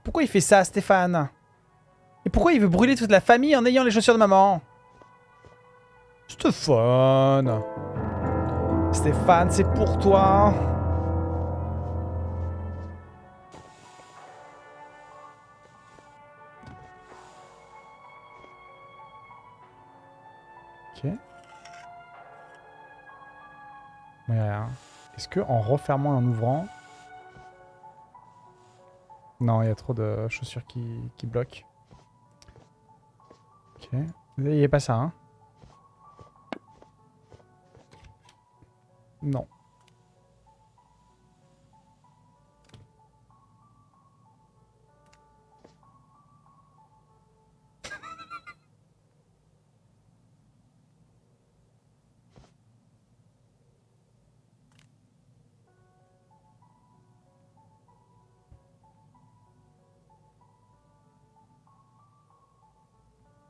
Pourquoi il fait ça, Stéphane? Et pourquoi il veut brûler toute la famille en ayant les chaussures de maman? Stéphane Stéphane, c'est pour toi Ok. Ouais, rien. Est-ce que en refermant et en ouvrant... Non, il y a trop de chaussures qui, bloquent. Ok. Il pas ça, hein Non.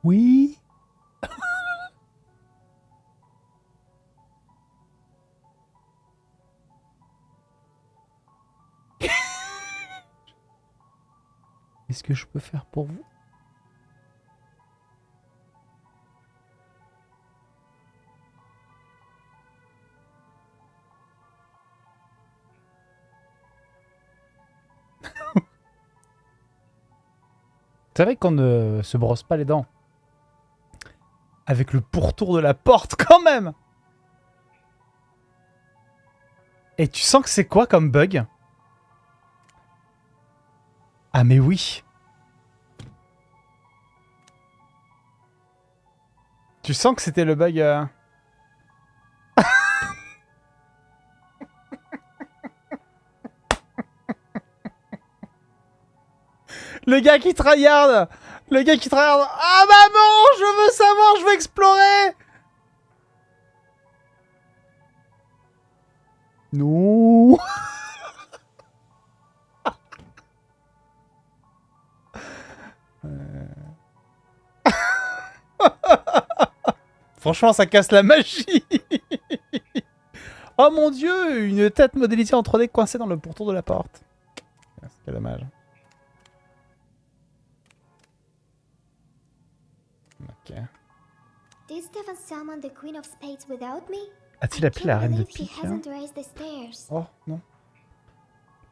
Oui. Qu'est-ce que je peux faire pour vous? C'est vrai qu'on ne se brosse pas les dents. Avec le pourtour de la porte, quand même. Et tu sens que c'est quoi comme bug? Ah mais oui. Tu sens que c'était le bug... euh, Le gars qui tryhard Le gars qui tryhard Ah maman Je veux savoir, je veux explorer Non. Franchement, ça casse la magie Oh mon dieu Une tête modélisée en 3D coincée dans le pourtour de la porte. C'est dommage. A-t-il appelé la reine de pique hein? Oh, non.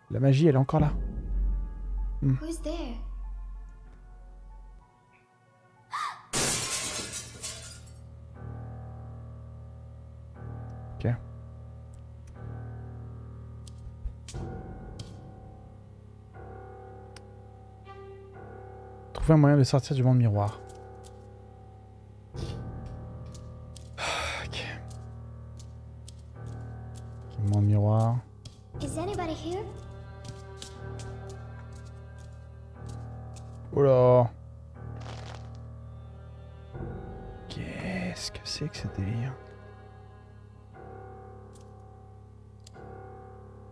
La magie, elle est encore là. Who's there? Ok. Trouver un moyen de sortir du monde miroir. Miroir. Is anybody here? Oula. Qu'est-ce que c'est que ce délire?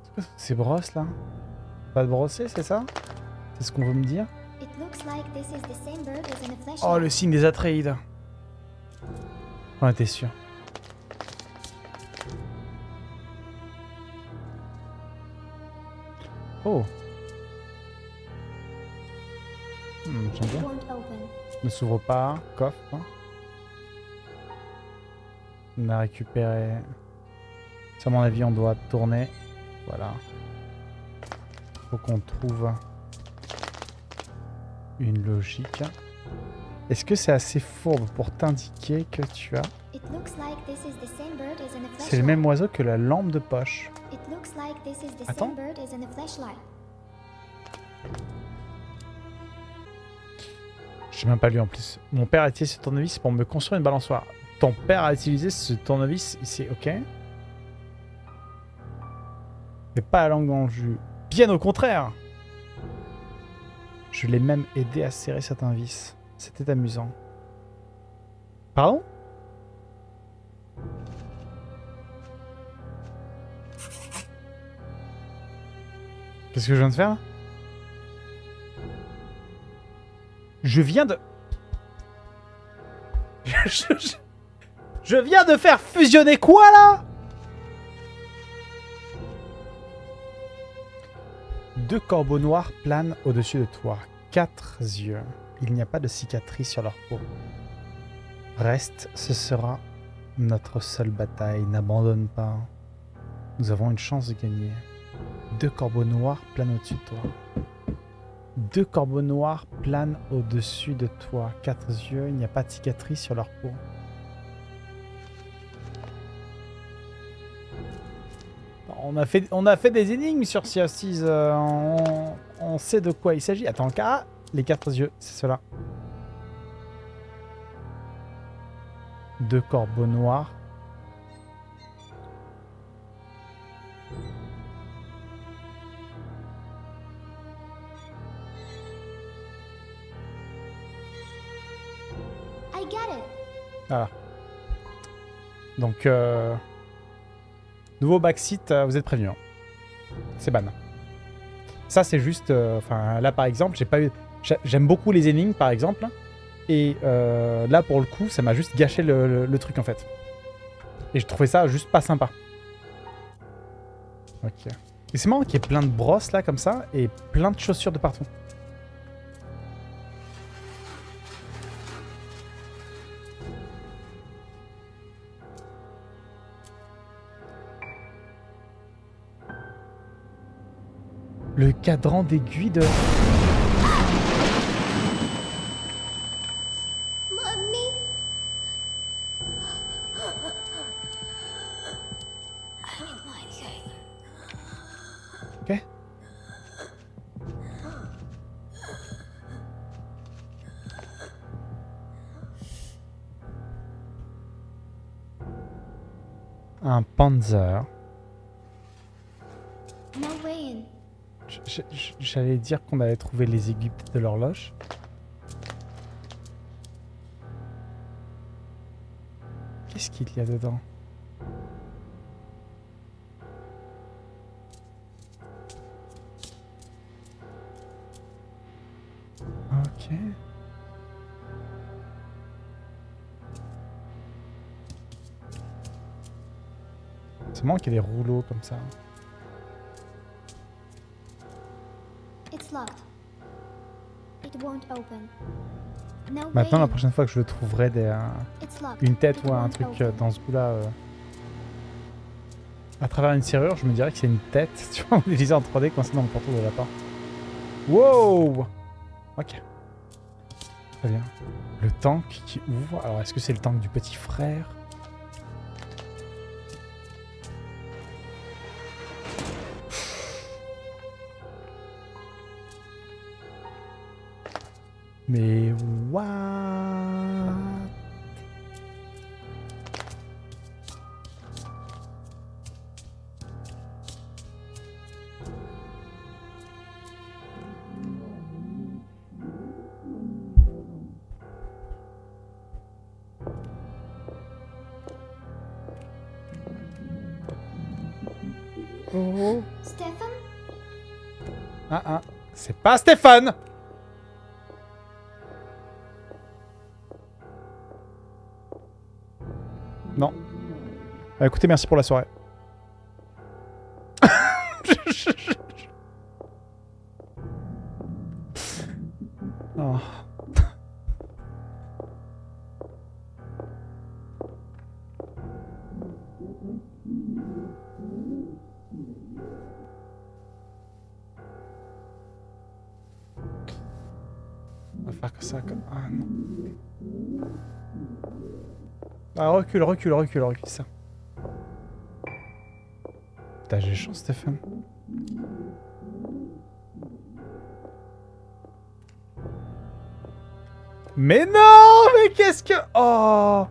C'est quoi ces brosses là? Pas de brosser, c'est ça? C'est ce qu'on veut me dire? Oh, le signe des Atreides. On était sûr. Oh. Hmm. Ne s'ouvre pas. Coffre. On a récupéré. Ça, à mon avis, on doit tourner. Voilà. Faut qu'on trouve une logique. Est-ce que c'est assez fourbe pour t'indiquer que tu as... C'est le même oiseau que la lampe de poche. Attends. sais même pas lu en plus. Mon père a utilisé ce tournevis pour me construire une balançoire. Ton père a utilisé ce tournevis ici, ok? Mais pas la langue dans le jus. Bien au contraire Je l'ai même aidé à serrer certains vis. C'était amusant. Pardon? Qu'est-ce que je viens de faire Je viens de... Je, je- je viens de faire fusionner quoi là? Deux corbeaux noirs planent au-dessus de toi. Quatre yeux. Il n'y a pas de cicatrices sur leur peau. Reste, ce sera notre seule bataille. N'abandonne pas. Nous avons une chance de gagner. Deux corbeaux noirs planent au-dessus de toi. Deux corbeaux noirs planent au-dessus de toi. Quatre yeux, il n'y a pas de cicatrices sur leur peau. On a fait, on a fait des énigmes sur Sea of euh, on, on sait de quoi il s'agit. Attends, ah, les quatre yeux, c'est cela. Deux corbeaux noirs. I get it. Voilà. Donc, euh, nouveau backseat, euh, vous êtes prévenus. hein. C'est ban. Ça, c'est juste... euh, Enfin, là, par exemple, j'ai pas eu... j'a- J'aime beaucoup les énigmes, par exemple. Et euh, là, pour le coup, ça m'a juste gâché le- le truc, en fait. Et je trouvais ça juste pas sympa. Ok. Et c'est marrant qu'il y ait plein de brosses, là, comme ça, et plein de chaussures de partout. Le cadran d'aiguille de... J'allais dire qu'on avait trouvé les aiguilles de l'horloge. Qu'est-ce qu'il y a dedans? Qu'il y ait des rouleaux comme ça. Maintenant, la in. prochaine fois que je le trouverai des, euh, une tête ou un truc euh, dans ce goût-là, euh, à travers une serrure, je me dirais que c'est une tête. Tu vois, on utilisait en 3D quand c'est dans le portail de lapin. Wow Ok. Très bien. Le tank qui ouvre. Alors, est-ce que c'est le tank du petit frère? Mais what? Oh. Stefan? Ah ah, c'est pas Stéphane Bah, écoutez, merci pour la soirée. Oh. On va faire que ça comme... Ah non. Ah recule, recule, recule, recule ça. Putain j'ai chance Stéphane. Mais non Mais qu'est-ce que... Oh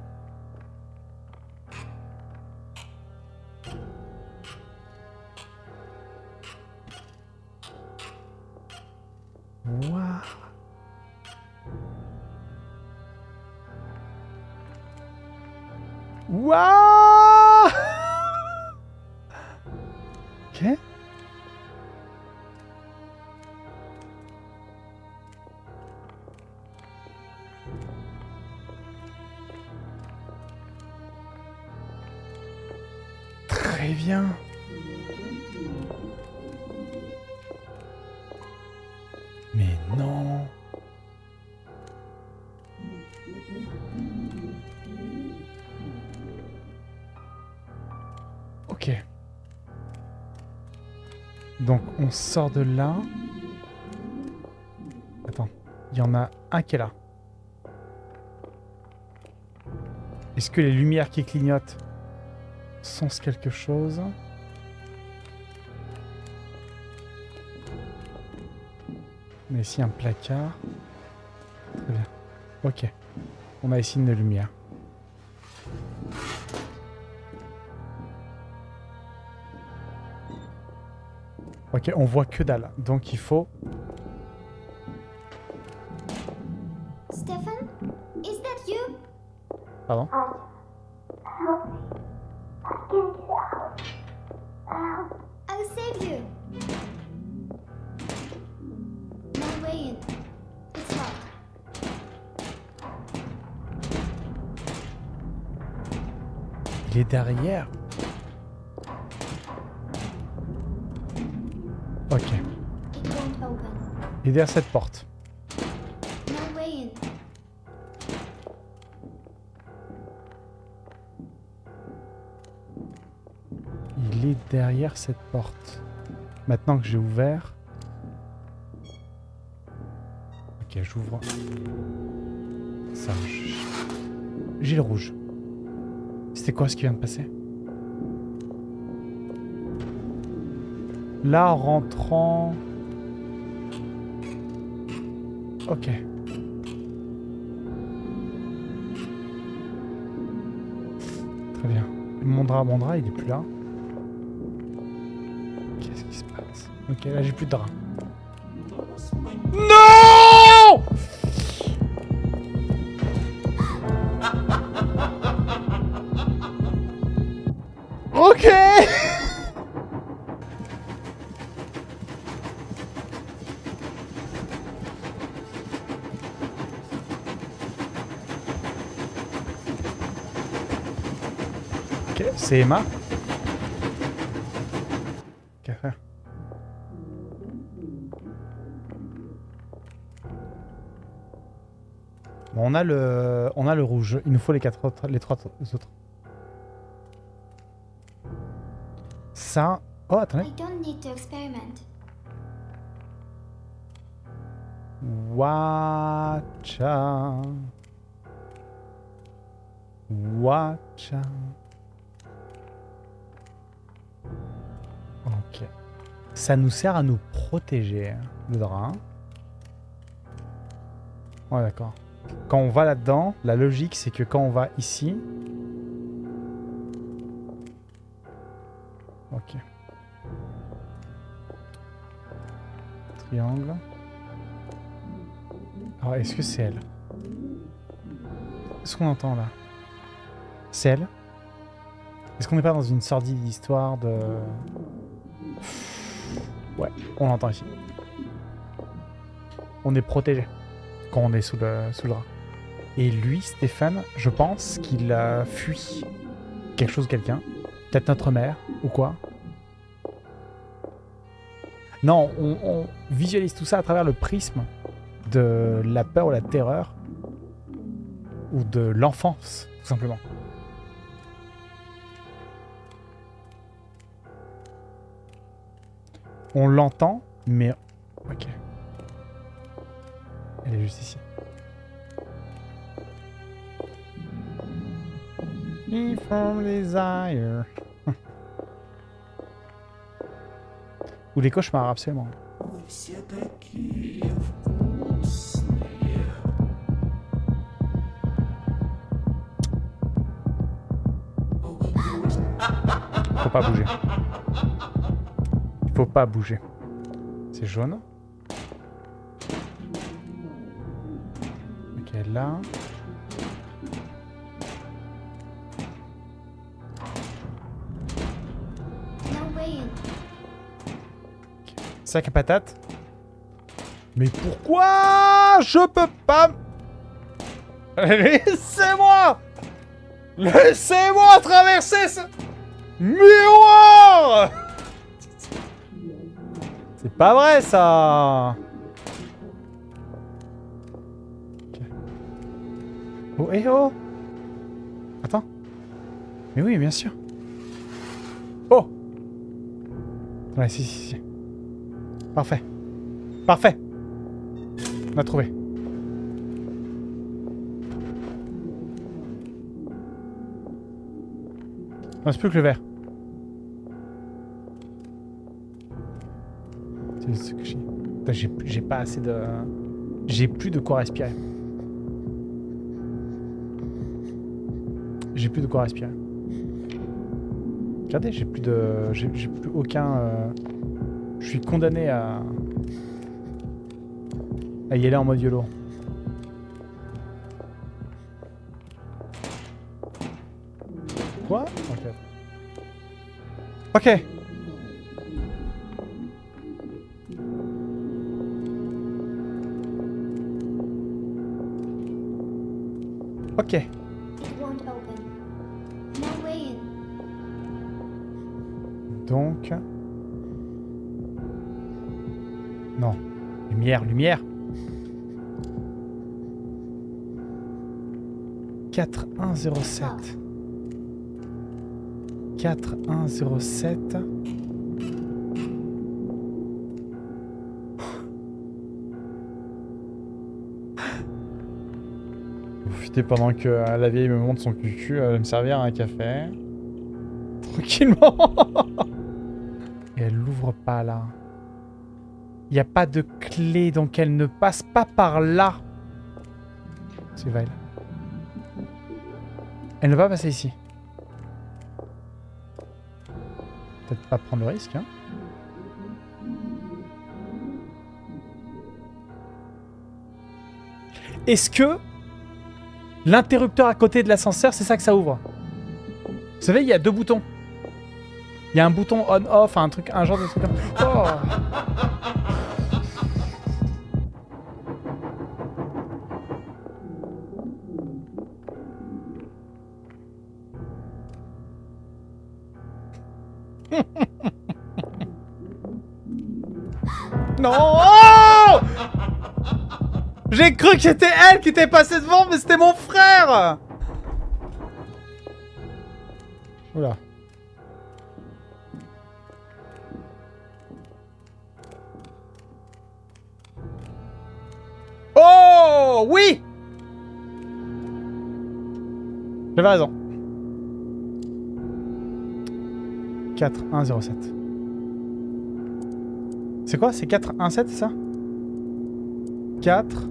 on sort de là. Attends, il y en a un qui est là. Est-ce que les lumières qui clignotent sensent quelque chose? On a ici un placard. Très bien. Ok. On a ici une lumière. Ok, on voit que dalle. Donc il faut... Stefan? Is that you? Pardon? I'll save you. No way in. It's locked. Il est derrière. Il est derrière cette porte. Il est derrière cette porte. Maintenant que j'ai ouvert... Ok, j'ouvre. Ça, le rouge. C'était quoi ce qui vient de passer? Là, en rentrant... Ok. Très bien. Mon drap, mon drap, il est plus là. Qu'est-ce qui se passe? Ok, là j'ai plus de drap. Ok, c'est Emma. Qu'à faire? Bon, on a le, on a le rouge. Il nous faut les quatre autres, les trois autres. Ça. Oh, attendez. Watcha. Watcha. Ça nous sert à nous protéger, le drap. Ouais, d'accord. Quand on va là-dedans, la logique, c'est que quand on va ici... Ok. Triangle. Alors, est-ce que c'est elle? Qu'est-ce qu'on entend là C'est elle? Est-ce qu'on n'est pas dans une sordide histoire de... Ouais, on l'entend ici. On est protégé quand on est sous le, sous le. Et lui, Stéphane, je pense qu'il a fui quelque chose, quelqu'un. Peut-être notre mère, ou quoi. Non, on, on visualise tout ça à travers le prisme de la peur ou la terreur. Ou de l'enfance, tout simplement. On l'entend, mais... Ok. Elle est juste ici. From desire. Ou les cauchemars, absolument. Faut pas bouger. Pas bouger. C'est jaune. Ok, là. Sac à patates. Mais pourquoi je peux pas... Laissez-moi Laissez-moi traverser ce miroir C'est pas vrai ça Ok. Oh, eh oh Attends. Mais oui, bien sûr. Oh Ouais, si, si, si. Parfait. Parfait. On a trouvé. Il reste plus que le vert. J'ai pas assez de... J'ai plus de quoi respirer. J'ai plus de quoi respirer. Regardez, j'ai plus de... J'ai plus aucun... euh, Je suis condamné à... à y aller en mode YOLO. Quoi? Ok. Ok. Lumière, lumière 4107. 4107. Profitez pendant que euh, la vieille me montre son cucu, elle va me servir un café. Tranquillement Et elle l'ouvre pas là. Il n'y a pas de donc elle ne passe pas par là. C'est Vile. Elle ne va pas passer ici. Peut-être pas prendre le risque, hein. Est-ce que l'interrupteur à côté de l'ascenseur, c'est ça que ça ouvre? Vous savez, il y a deux boutons. Il y a un bouton on-off, un truc, un genre de truc. Oh que c'était elle qui était passée devant, mais c'était mon frère Oula. Oh Oui J'avais raison. 4, 1, 0, 7. C'est quoi? C'est 4, 1, 7, c'est ça? 4.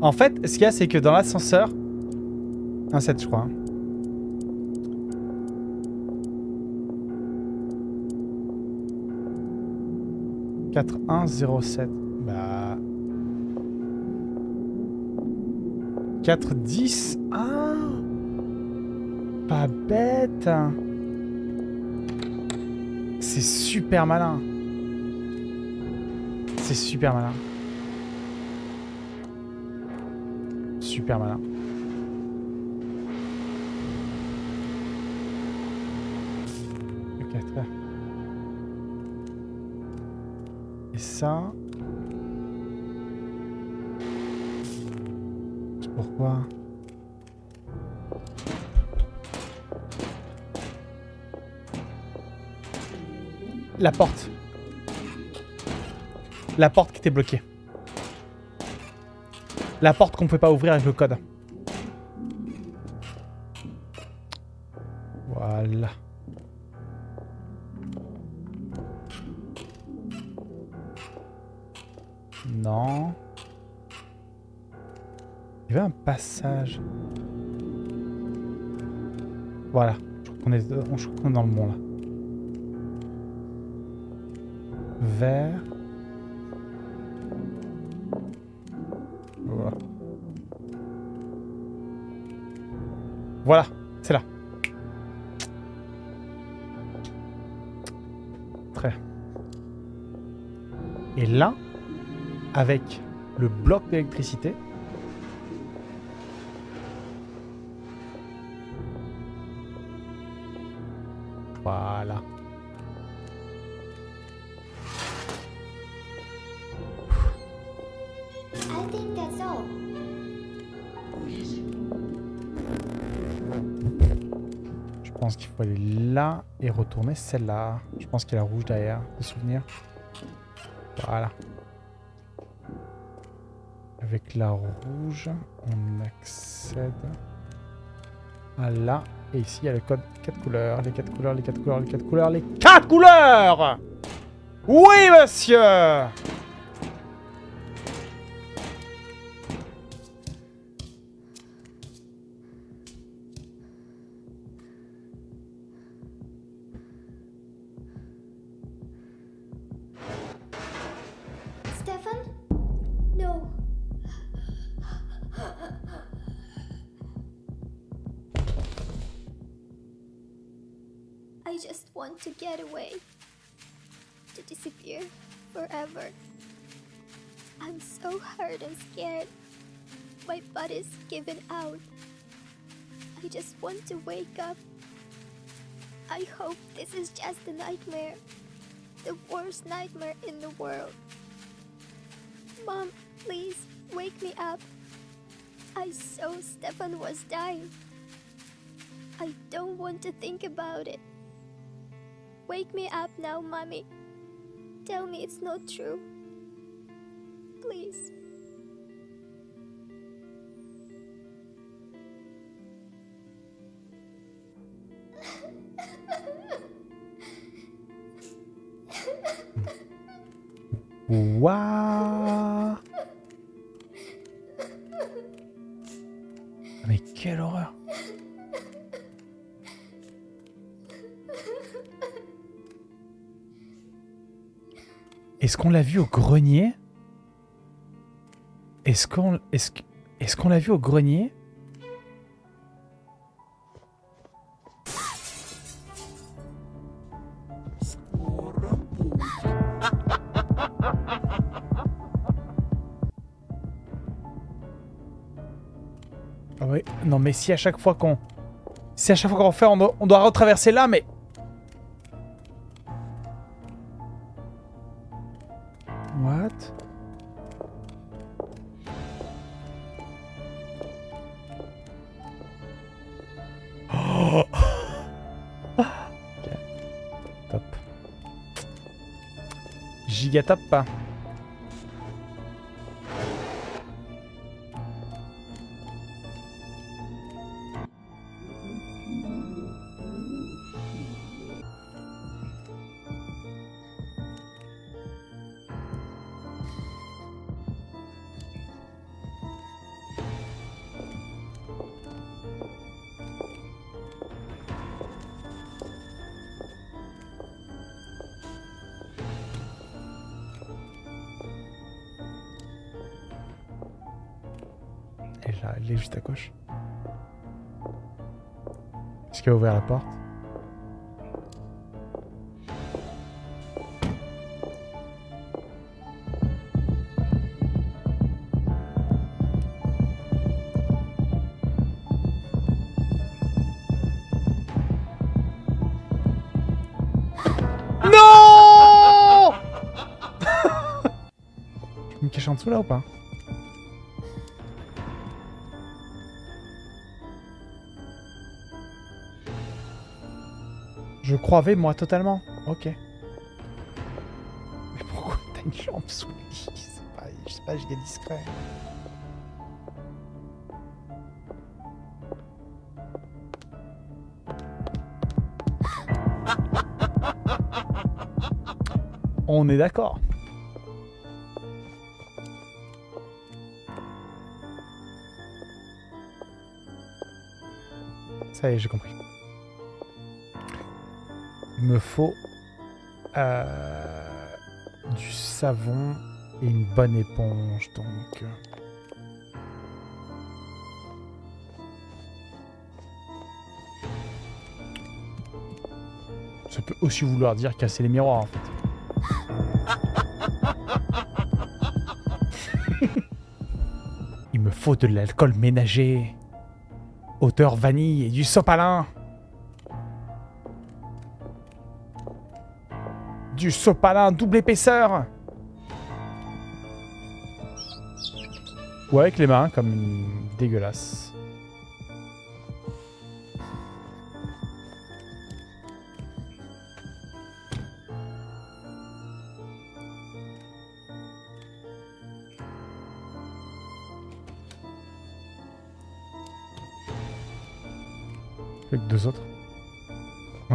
En fait, ce qu'il y a, c'est que dans l'ascenseur... 1, 7, je crois. hein. Quatre, un, zéro, sept. Bah... 4, 10. Ah Pas bête C'est super malin. C'est super malin. Et ça... Pourquoi? La porte. La porte qui était bloquée. La porte qu'on ne pouvait pas ouvrir avec le code. Voilà. Non. Il y avait un passage. Voilà. Je crois qu'on est, est dans le bon là. Vert. Voilà, c'est là. Très. Et là, avec le bloc d'électricité, qu'il faut aller là et retourner celle-là. Je pense qu'il y a la rouge derrière, de souvenir. Voilà. Avec la rouge, on accède à là. Et ici, il y a le code 4 couleurs. Les 4 couleurs, les 4 couleurs, les 4 couleurs, les 4 couleurs Oui, monsieur want to wake up. I hope this is just a nightmare. The worst nightmare in the world. Mom, please wake me up. I saw Stefan was dying. I don't want to think about it. Wake me up now, Mommy. Tell me it's not true. Please. Waouh Mais quelle horreur. Est-ce qu'on l'a vu au grenier? Est-ce qu'on est-ce que- est-ce qu'on l'a vu au grenier? Mais si à chaque fois qu'on... Si à chaque fois qu'on fait, on doit, retraverser là, mais... What? Oh. Top. Giga top. Et dessous là ou Je croyais moi totalement. Ok. Mais pourquoi t'as une lampe sous le lit? C'est pas, je sais pas, giga discret. On est d'accord. Ça y est, j'ai compris. Il me faut euh, du savon et une bonne éponge, donc. Ça peut aussi vouloir dire casser les miroirs, en fait. Il me faut de l'alcool ménager. Vanille et du sopalin. Du sopalin double épaisseur. Ou avec les mains, comme une dégueulasse.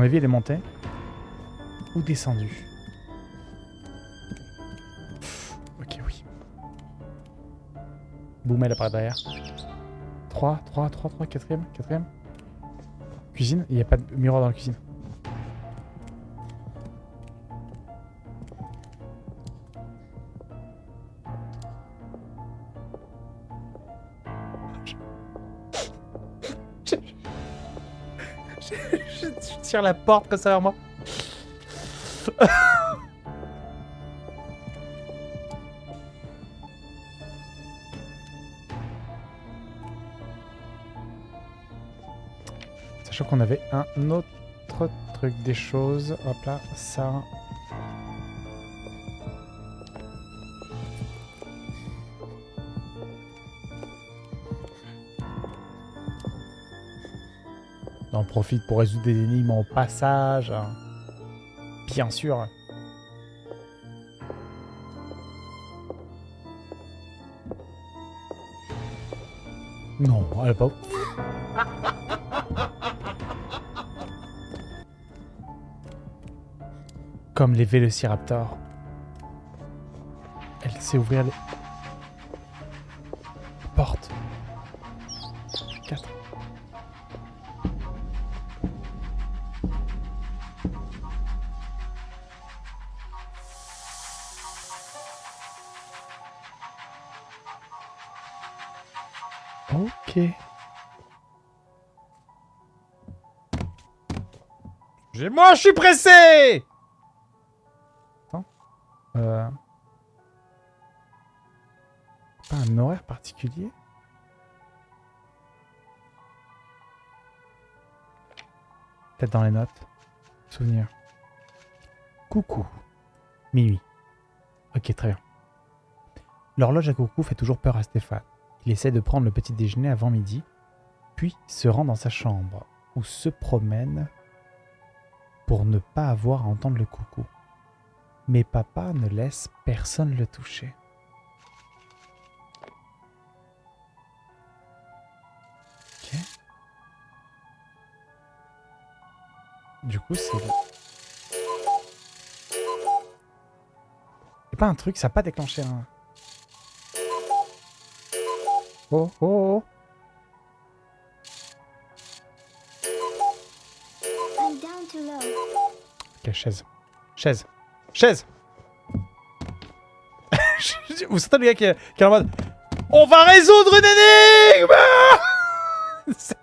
Avis, elle est montée. Ou descendue. Ok, oui. Boum, elle apparaît derrière. 3, 3, 3, 3, quatrième, quatrième. Cuisine, il n'y a pas de miroir dans la cuisine. je, tire la porte comme ça vers moi. Sachant qu'on avait un autre truc des choses. Hop là, ça. Profite pour résoudre des énigmes en passage. Bien sûr. Non, elle pas... Comme les vélociraptors. Elle sait ouvrir les... je suis pressé Attends. Euh... Pas un horaire particulier? Peut-être dans les notes. Souvenir. Coucou. Minuit. Ok, très bien. L'horloge à coucou fait toujours peur à Stéphane. Il essaie de prendre le petit déjeuner avant midi, puis se rend dans sa chambre, où se promène pour ne pas avoir à entendre le coucou. Mais papa ne laisse personne le toucher. Ok. Du coup, c'est... C'est pas un truc, ça n'a pas déclenché un... Oh, oh, oh. Chaise. Chaise. Chaise Vous sentez le gars qui est, qui est en mode On va résoudre une énigme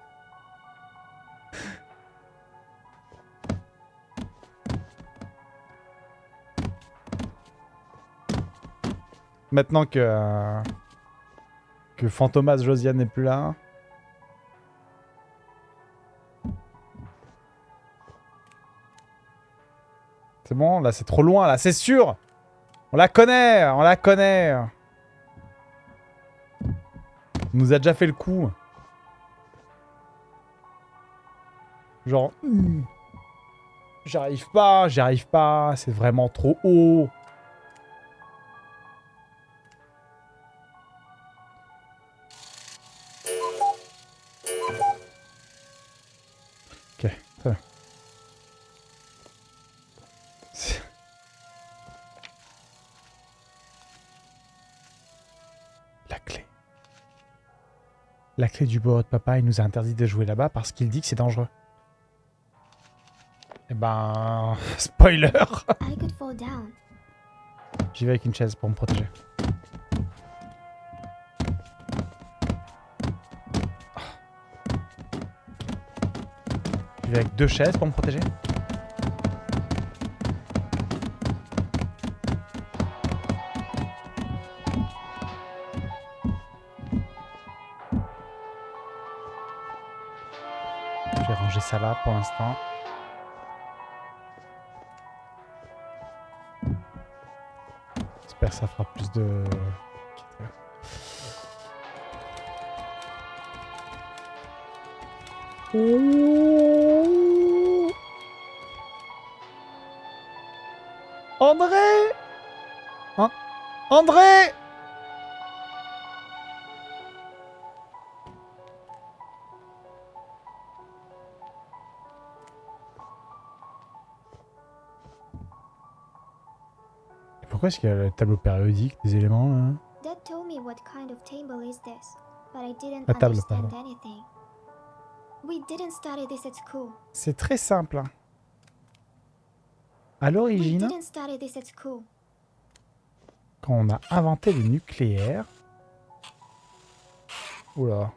Maintenant que... euh, que Fantomas Josiane n'est plus là... C'est bon, là c'est trop loin, là c'est sûr On la connaît, on la connaît On nous a déjà fait le coup. Genre... hmm, J'arrive pas, j'arrive pas, c'est vraiment trop haut. Ok. La clé du bureau de papa, il nous a interdit de jouer là-bas parce qu'il dit que c'est dangereux. Eh ben... Spoiler. J'y vais avec une chaise pour me protéger. J'y vais avec deux chaises pour me protéger. Là pour l'instant. J'espère que ça fera plus de... André An- André Pourquoi est-ce qu'il y a le tableau périodique des éléments là Dad told me what kind of table is this, but I didn't La table, understand pardon. anything. We didn't study this at school. C'est très simple. hein. À l'origine, quand on a inventé le nucléaire... Oula.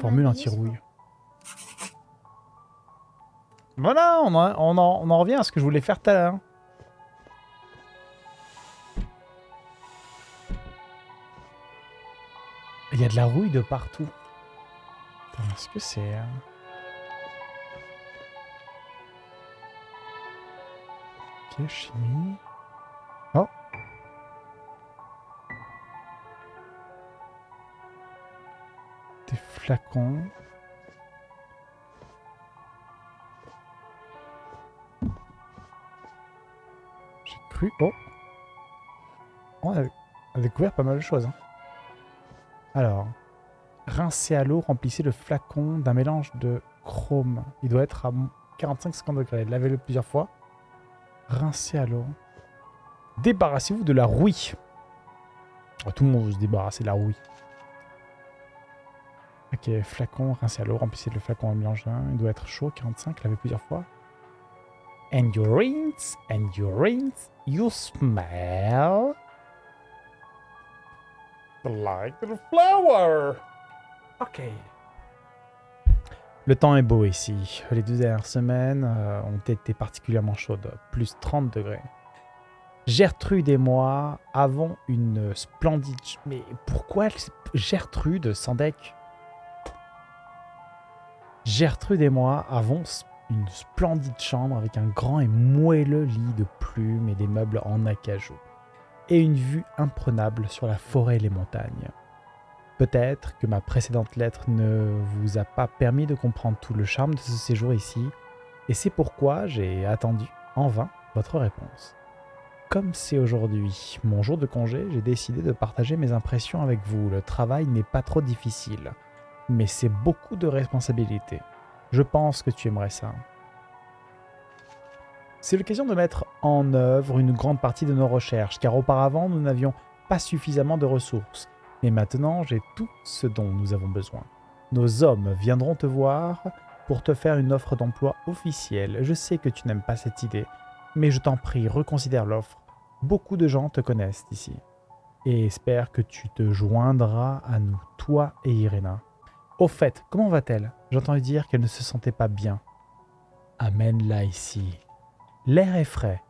Formule anti-rouille. Voilà, on en, on, en, on en revient à ce que je voulais faire tout à l'heure. Il y a de la rouille de partout. Est-ce que c'est... euh, Ok, chimie. Des flacons. J'ai cru... Oh On a, découvert pas mal de choses. hein. Alors, rincez à l'eau, remplissez le flacon d'un mélange de chrome. Il doit être à 45-50 degrés. Lavez-le plusieurs fois. Rincez à l'eau. Débarrassez-vous de la rouille. Tout le monde veut se débarrasser de la rouille. Ok, flacon, rincez à l'eau, remplissez le flacon en mélange d'un. Il doit être chaud, 45, lavez plusieurs fois. And you rinse, and you rinse, you smell like the flower. Ok. Le temps est beau ici. Les deux dernières semaines euh, ont été particulièrement chaudes, plus 30 degrés. Gertrude et moi avons une splendide... Mais pourquoi Gertrude sans deck? Gertrude et moi avons une splendide chambre avec un grand et moelleux lit de plumes et des meubles en acajou. Et une vue imprenable sur la forêt et les montagnes. Peut-être que ma précédente lettre ne vous a pas permis de comprendre tout le charme de ce séjour ici, et c'est pourquoi j'ai attendu en vain votre réponse. Comme c'est aujourd'hui mon jour de congé, j'ai décidé de partager mes impressions avec vous. Le travail n'est pas trop difficile, mais c'est beaucoup de responsabilités. Je pense que tu aimerais ça. C'est l'occasion de mettre en œuvre une grande partie de nos recherches, car auparavant nous n'avions pas suffisamment de ressources. Mais maintenant j'ai tout ce dont nous avons besoin. Nos hommes viendront te voir pour te faire une offre d'emploi officielle. Je sais que tu n'aimes pas cette idée, mais je t'en prie, reconsidère l'offre. Beaucoup de gens te connaissent ici. Et espère que tu te joindras à nous, toi et Irena. Au fait, comment va-t-elle? J'entends dire qu'elle ne se sentait pas bien. Amène-la ici. L'air est frais.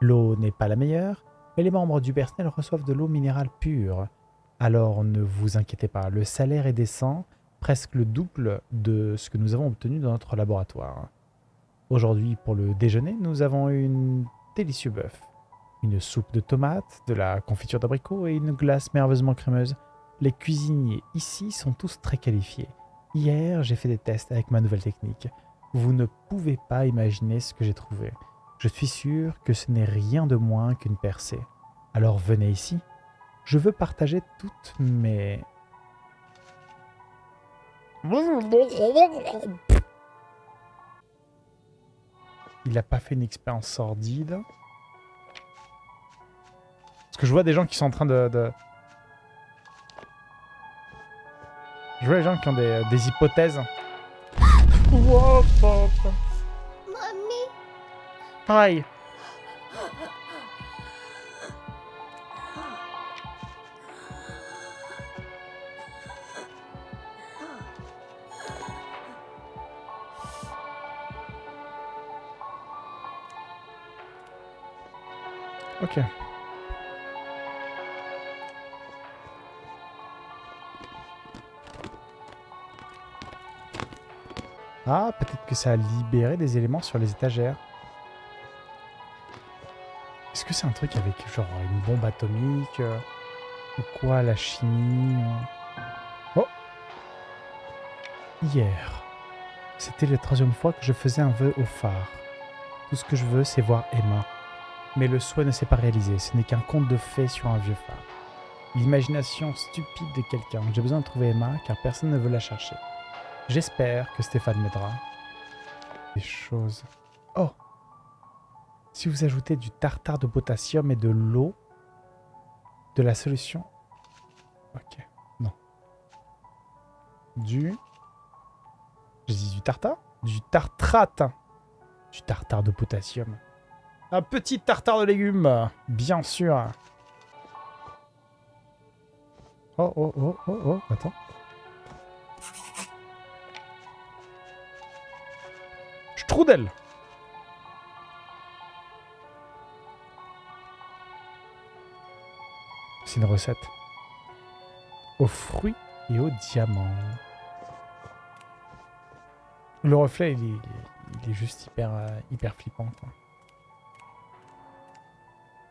L'eau n'est pas la meilleure, mais les membres du personnel reçoivent de l'eau minérale pure. Alors ne vous inquiétez pas, le salaire est décent, presque le double de ce que nous avons obtenu dans notre laboratoire. Aujourd'hui, pour le déjeuner, nous avons une délicieux bœuf, une soupe de tomates, de la confiture d'abricot et une glace merveilleusement crémeuse. Les cuisiniers ici sont tous très qualifiés. Hier, j'ai fait des tests avec ma nouvelle technique. Vous ne pouvez pas imaginer ce que j'ai trouvé. Je suis sûr que ce n'est rien de moins qu'une percée. Alors venez ici. Je veux partager toutes mes... Il n'a pas fait une expérience sordide. Parce que je vois des gens qui sont en train de... Je vois des gens qui ont des, des hypothèses. Wow, pop. Mommy, Pareil. Ah, peut-être que ça a libéré des éléments sur les étagères. Est-ce que c'est un truc avec genre une bombe atomique euh, Ou quoi, la chimie Oh Hier, c'était la troisième fois que je faisais un vœu au phare. Tout ce que je veux, c'est voir Emma. Mais le souhait ne s'est pas réalisé, ce n'est qu'un conte de fées sur un vieux phare. L'imagination stupide de quelqu'un. J'ai besoin de trouver Emma car personne ne veut la chercher. J'espère que Stéphane m'aidera. Des choses. Oh Si vous ajoutez du tartare de potassium et de l'eau, de la solution? Ok, non. Du. J'ai dit du tartare? Du tartrate Du tartare de potassium. Un petit tartare de légumes, bien sûr. Oh, oh, oh, oh, oh, attends. C'est une recette. Aux fruits et aux diamants. Le reflet, il est, il est juste hyper, euh, hyper flippant. Quoi.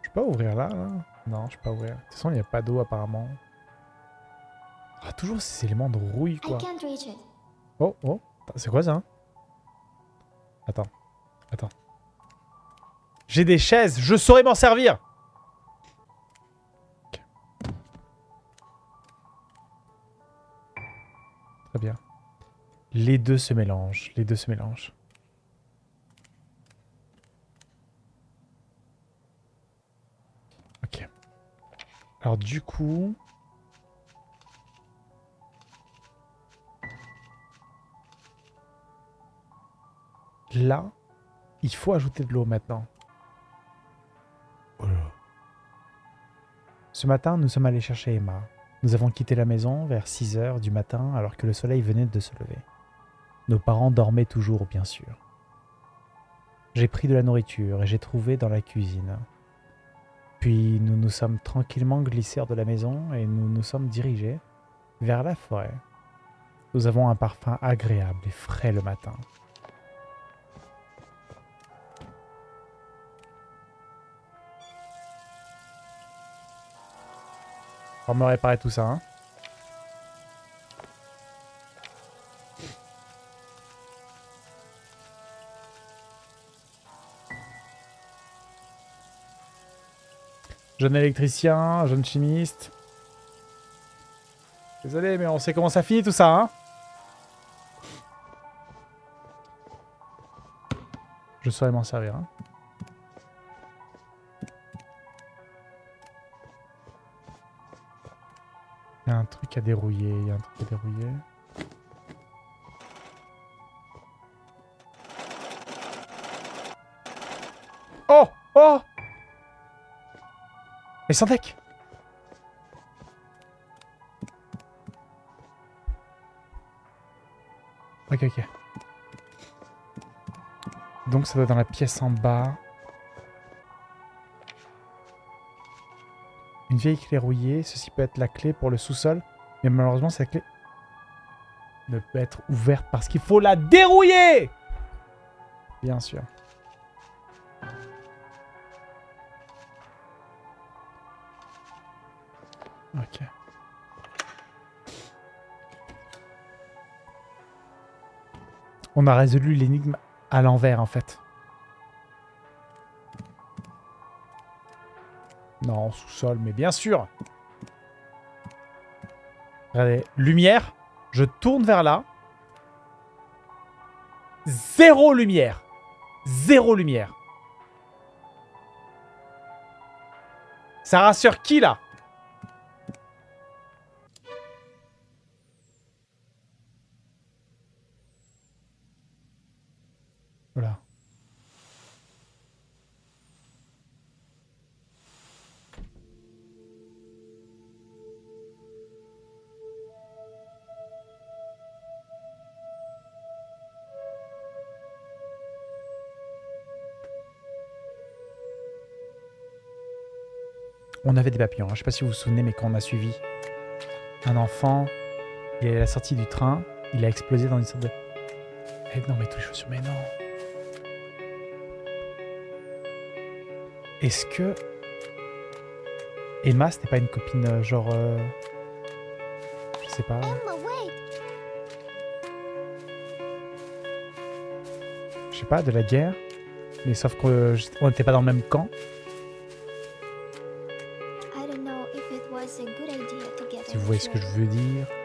Je peux pas ouvrir là, là? Non, je peux pas ouvrir. De toute façon, il n'y a pas d'eau apparemment. Ah, toujours ces éléments de rouille, quoi. Oh, oh, c'est quoi ça? Attends, attends. J'ai des chaises, je saurais m'en servir Ok. Très bien. Les deux se mélangent, les deux se mélangent. Ok. Alors du coup... Là, il faut ajouter de l'eau maintenant. Ce matin, nous sommes allés chercher Emma. Nous avons quitté la maison vers 6 heures du matin alors que le soleil venait de se lever. Nos parents dormaient toujours, bien sûr. J'ai pris de la nourriture et j'ai trouvé dans la cuisine. Puis nous nous sommes tranquillement glissés hors de la maison et nous nous sommes dirigés vers la forêt. Nous avons un parfum agréable et frais le matin. On va me réparer tout ça. Hein. Jeune électricien, jeune chimiste. Désolé, mais on sait comment ça finit tout ça, hein Je saurais m'en servir, hein. Truc à dérouiller, il y a un truc à dérouiller. Oh Oh Mais sans deck Ok, ok. Donc ça doit être dans la pièce en bas. Une vieille clé rouillée. Ceci peut être la clé pour le sous-sol. Mais malheureusement, cette clé ne peut être ouverte parce qu'il faut la dérouiller Bien sûr. Ok. On a résolu l'énigme à l'envers, en fait. Non, sous-sol, mais bien sûr. Regardez, lumière. Je tourne vers là. Zéro lumière. Zéro lumière. Ça rassure qui, là? On avait des papillons. hein. Je sais pas si vous vous souvenez, mais quand on a suivi un enfant, il est à la sortie du train, il a explosé dans une sorte de... Eh non, mais tous les chaussures, mais non. Est-ce que Emma, c'était pas une copine euh, genre... euh, Je sais pas. Je sais pas, de la guerre. Mais sauf qu'on n'était pas dans le même camp. Voyez ce que je veux dire.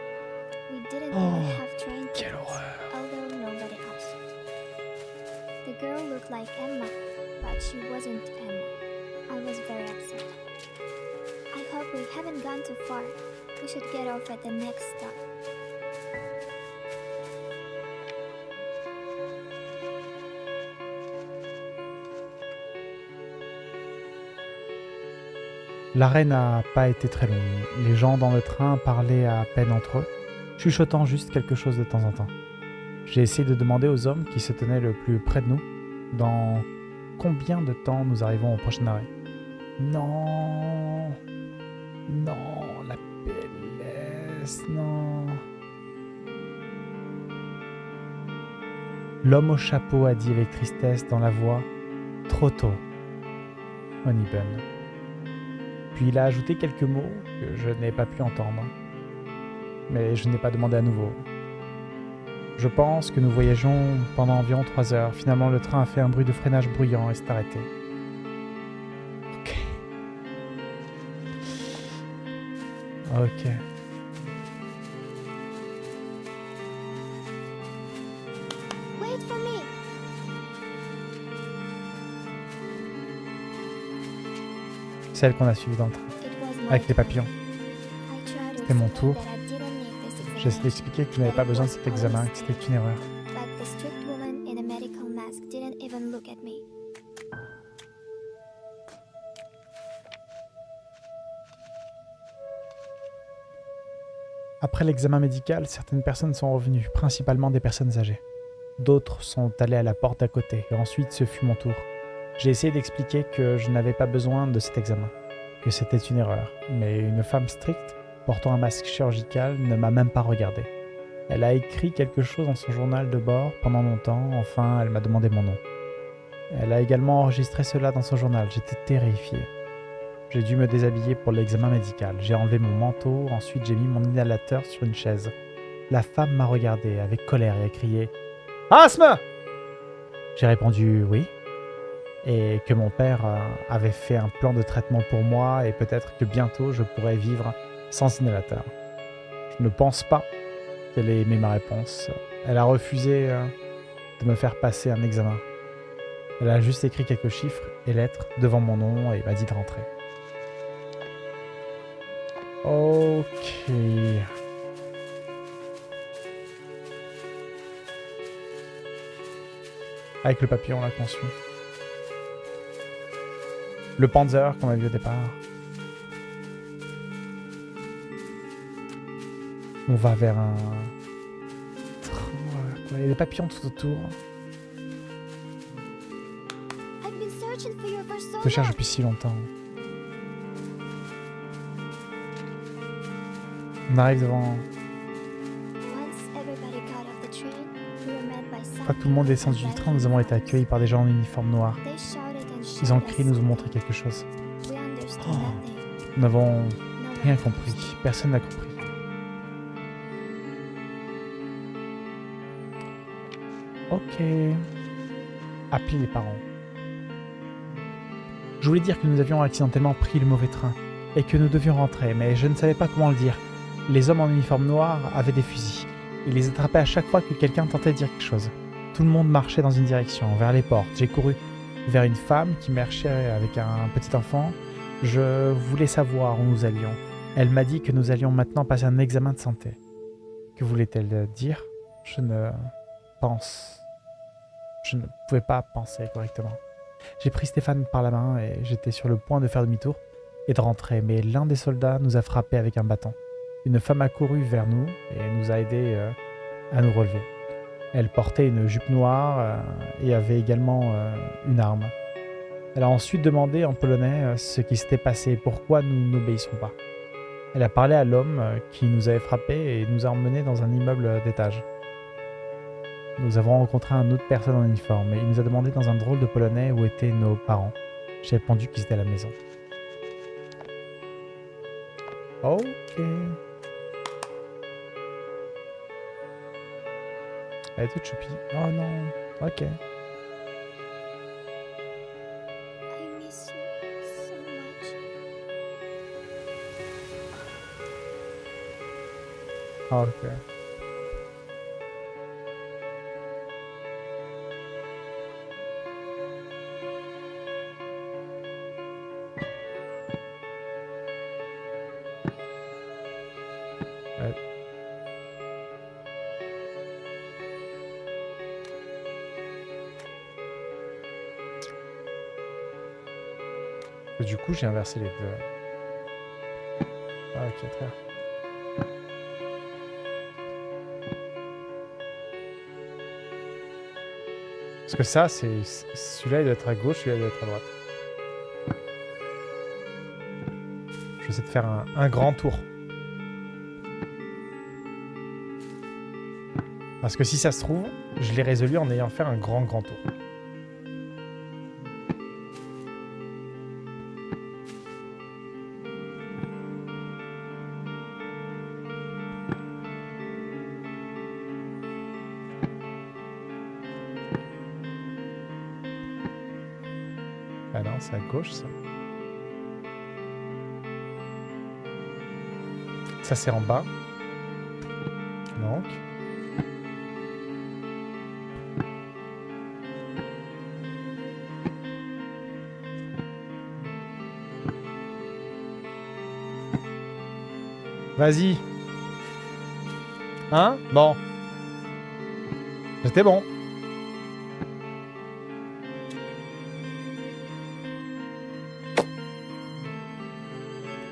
N'a pas été très long. Les gens dans le train parlaient à peine entre eux, chuchotant juste quelque chose de temps en temps. J'ai essayé de demander aux hommes qui se tenaient le plus près de nous dans combien de temps nous arrivons au prochain arrêt. Non, non, la PLS, non. L'homme au chapeau a dit avec tristesse dans la voix Trop tôt, Honeyburn. Puis il a ajouté quelques mots que je n'ai pas pu entendre. Mais je n'ai pas demandé à nouveau. Je pense que nous voyageons pendant environ trois heures. Finalement, le train a fait un bruit de freinage bruyant et s'est arrêté. Ok. Ok. Celle qu'on a suivie dans le train. Avec les papillons. C'était mon tour. that I didn't need this J'essaie examination, d'expliquer que tu n'avais pas besoin de cet examen, que c'était une erreur. Après l'examen médical, certaines personnes sont revenues, principalement des personnes âgées. D'autres sont allées à la porte d'à côté, et ensuite ce fut mon tour. J'ai essayé d'expliquer que je n'avais pas besoin de cet examen, que c'était une erreur, mais une femme stricte, portant un masque chirurgical, ne m'a même pas regardé. Elle a écrit quelque chose dans son journal de bord pendant longtemps, enfin elle m'a demandé mon nom. Elle a également enregistré cela dans son journal, j'étais terrifié. J'ai dû me déshabiller pour l'examen médical. J'ai enlevé mon manteau, ensuite j'ai mis mon inhalateur sur une chaise. La femme m'a regardé avec colère et a crié Asthme J'ai répondu oui. Et que mon père euh, avait fait un plan de traitement pour moi et peut-être que bientôt je pourrais vivre sans inhalateur. Je ne pense pas qu'elle ait aimé ma réponse. Elle a refusé euh, de me faire passer un examen. Elle a juste écrit quelques chiffres et lettres devant mon nom et m'a dit de rentrer. Ok. Avec le papillon là qu'on suit. Le Panzer qu'on a vu au départ. On va vers un... Il y a des papillons tout autour. Je te cherche depuis si longtemps. On arrive devant... By Quand tout le monde est descendu du train, nous avons été accueillis par des gens en uniforme noir. Ils ont crié, us. nous ont montré quelque chose. Nous n'avons rien compris. Personne n'a compris. Ok. Appelez les parents. Je voulais dire que nous avions accidentellement pris le mauvais train et que nous devions rentrer, mais je ne savais pas comment le dire. Les hommes en uniforme noir avaient des fusils. Ils les attrapaient à chaque fois que quelqu'un tentait de dire quelque chose. Tout le monde marchait dans une direction, vers les portes. J'ai couru vers une femme qui marchait avec un petit enfant. Je voulais savoir où nous allions. Elle m'a dit que nous allions maintenant passer un examen de santé. Que voulait-elle dire? Je ne pense. Je ne pouvais pas penser correctement. J'ai pris Stéphane par la main et j'étais sur le point de faire demi-tour et de rentrer, mais l'un des soldats nous a frappé avec un bâton. Une femme a couru vers nous et nous a aidés euh, à nous relever. Elle portait une jupe noire euh, et avait également euh, une arme. Elle a ensuite demandé en polonais euh, ce qui s'était passé pourquoi nous n'obéissons pas. Elle a parlé à l'homme qui nous avait frappés et nous a emmenés dans un immeuble d'étage. Nous avons rencontré un autre personne en uniforme et il nous a demandé dans un drôle de polonais où étaient nos parents. J'ai répondu qu'ils étaient à la maison. Ok. Elle est toute choupie. Oh non. Ok. I miss you so much. Ok. Du coup, j'ai inversé les deux. Ah, ok, très bien. Parce que ça, c'est celui-là, il doit être à gauche, celui-là, il doit être à droite. Je vais essayer de faire un grand tour. Parce que si ça se trouve, je l'ai résolu en ayant fait un grand, grand tour. Ça. Ça, c'est en bas. Donc. Vas-y. Hein? Bon. C'était bon.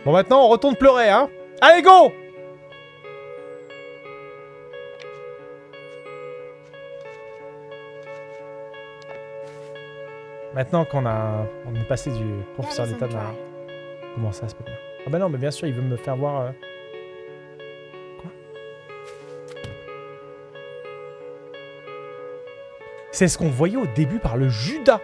Bon, maintenant, on retourne pleurer, hein. Allez, go! Maintenant qu'on a, on est passé du professeur d'état à... Comment ça, c'est pas bien Ah bah non, mais bien sûr, il veut me faire voir... euh, Quoi? C'est ce qu'on voyait au début par le Judas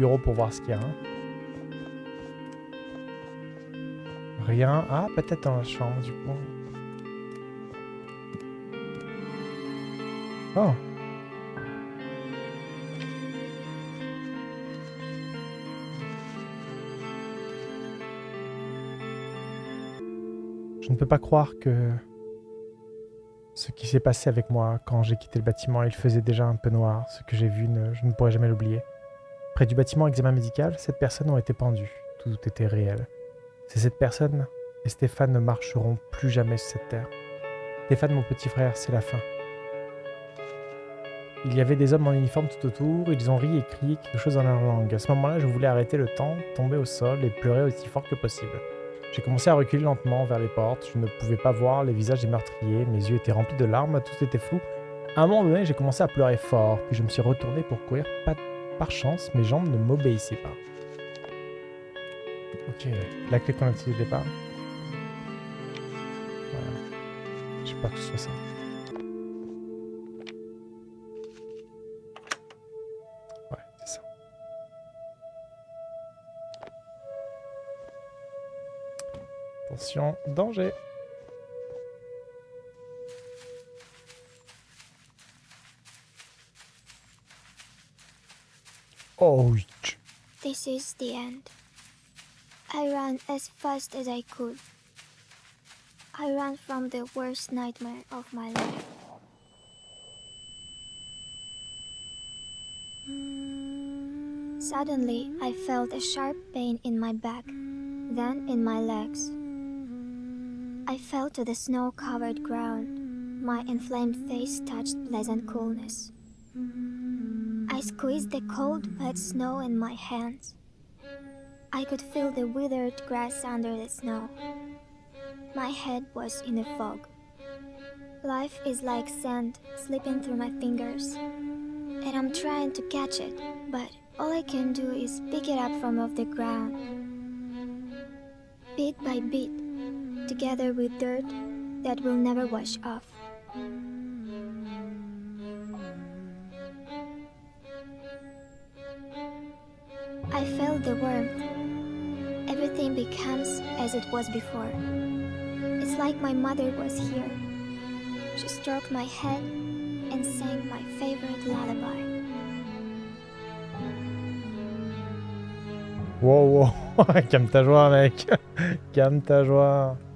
pour voir ce qu'il y a. hein. Rien. Ah, peut-être dans la chambre, du coup. Oh. Je ne peux pas croire que ce qui s'est passé avec moi quand j'ai quitté le bâtiment, il faisait déjà un peu noir. Ce que j'ai vu, je ne pourrai jamais l'oublier. Près du bâtiment examen médical, sept personnes ont été pendues. Tout était réel. Ces sept personnes et Stéphane ne marcheront plus jamais sur cette terre. Stéphane, mon petit frère, c'est la fin. Il y avait des hommes en uniforme tout autour, ils ont ri et crié quelque chose dans leur langue. À ce moment-là, je voulais arrêter le temps, tomber au sol et pleurer aussi fort que possible. J'ai commencé à reculer lentement vers les portes. Je ne pouvais pas voir les visages des meurtriers. Mes yeux étaient remplis de larmes, tout était flou. À un moment donné, j'ai commencé à pleurer fort, puis je me suis retourné pour courir. Pas par chance, mes jambes ne m'obéissaient pas. Ok, la clé qu'on a utilisée au départ. Je sais pas que ce soit ça. Ouais, c'est ça. Attention, danger. Oh, oui. This is the end. I ran as fast as I could. I ran from the worst nightmare of my life. Suddenly, I felt a sharp pain in my back, then in my legs. I fell to the snow covered ground. My inflamed face touched pleasant coolness. I squeezed the cold, wet snow in my hands. I could feel the withered grass under the snow. My head was in a fog. Life is like sand slipping through my fingers. And I'm trying to catch it, but all I can do is pick it up from off the ground. Bit by bit, together with dirt that will never wash off. I felt the warmth. Everything becomes as it was before. It's like my mother was here. She stroked my head and sang my favorite lullaby. Wow, wow. Calme ta joie, mec. Calme ta joie.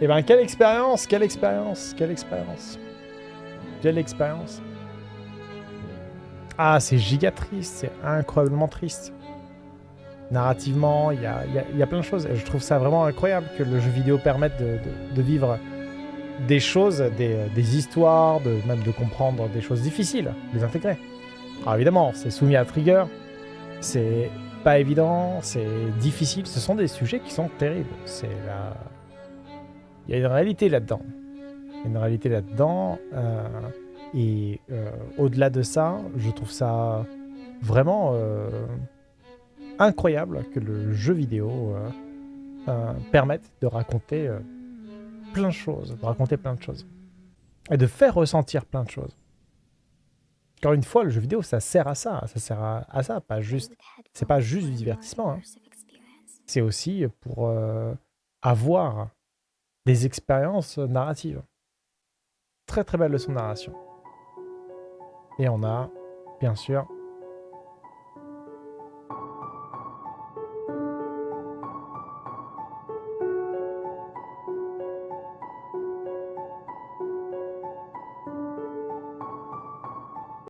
Eh ben, quelle expérience, quelle expérience, quelle expérience. Quelle expérience. Ah, c'est giga triste, c'est incroyablement triste. Narrativement, il y a, plein de choses. Je trouve ça vraiment incroyable que le jeu vidéo permette de, vivre des choses, des, des histoires, de, même de comprendre des choses difficiles, les intégrer. Alors évidemment, c'est soumis à trigger, c'est pas évident, c'est difficile. Ce sont des sujets qui sont terribles. C'est la... Il y a une réalité là-dedans. Une réalité là-dedans. euh, et euh, au-delà de ça, je trouve ça vraiment euh, incroyable que le jeu vidéo permette de raconter plein de choses, de raconter plein de choses. Et de faire ressentir plein de choses. Encore une fois, le jeu vidéo, ça sert à ça. Ça sert à, ça, pas juste. c'est pas juste du divertissement, hein. C'est aussi pour avoir des expériences narratives. Très très belle leçon de narration. Et on a, bien sûr,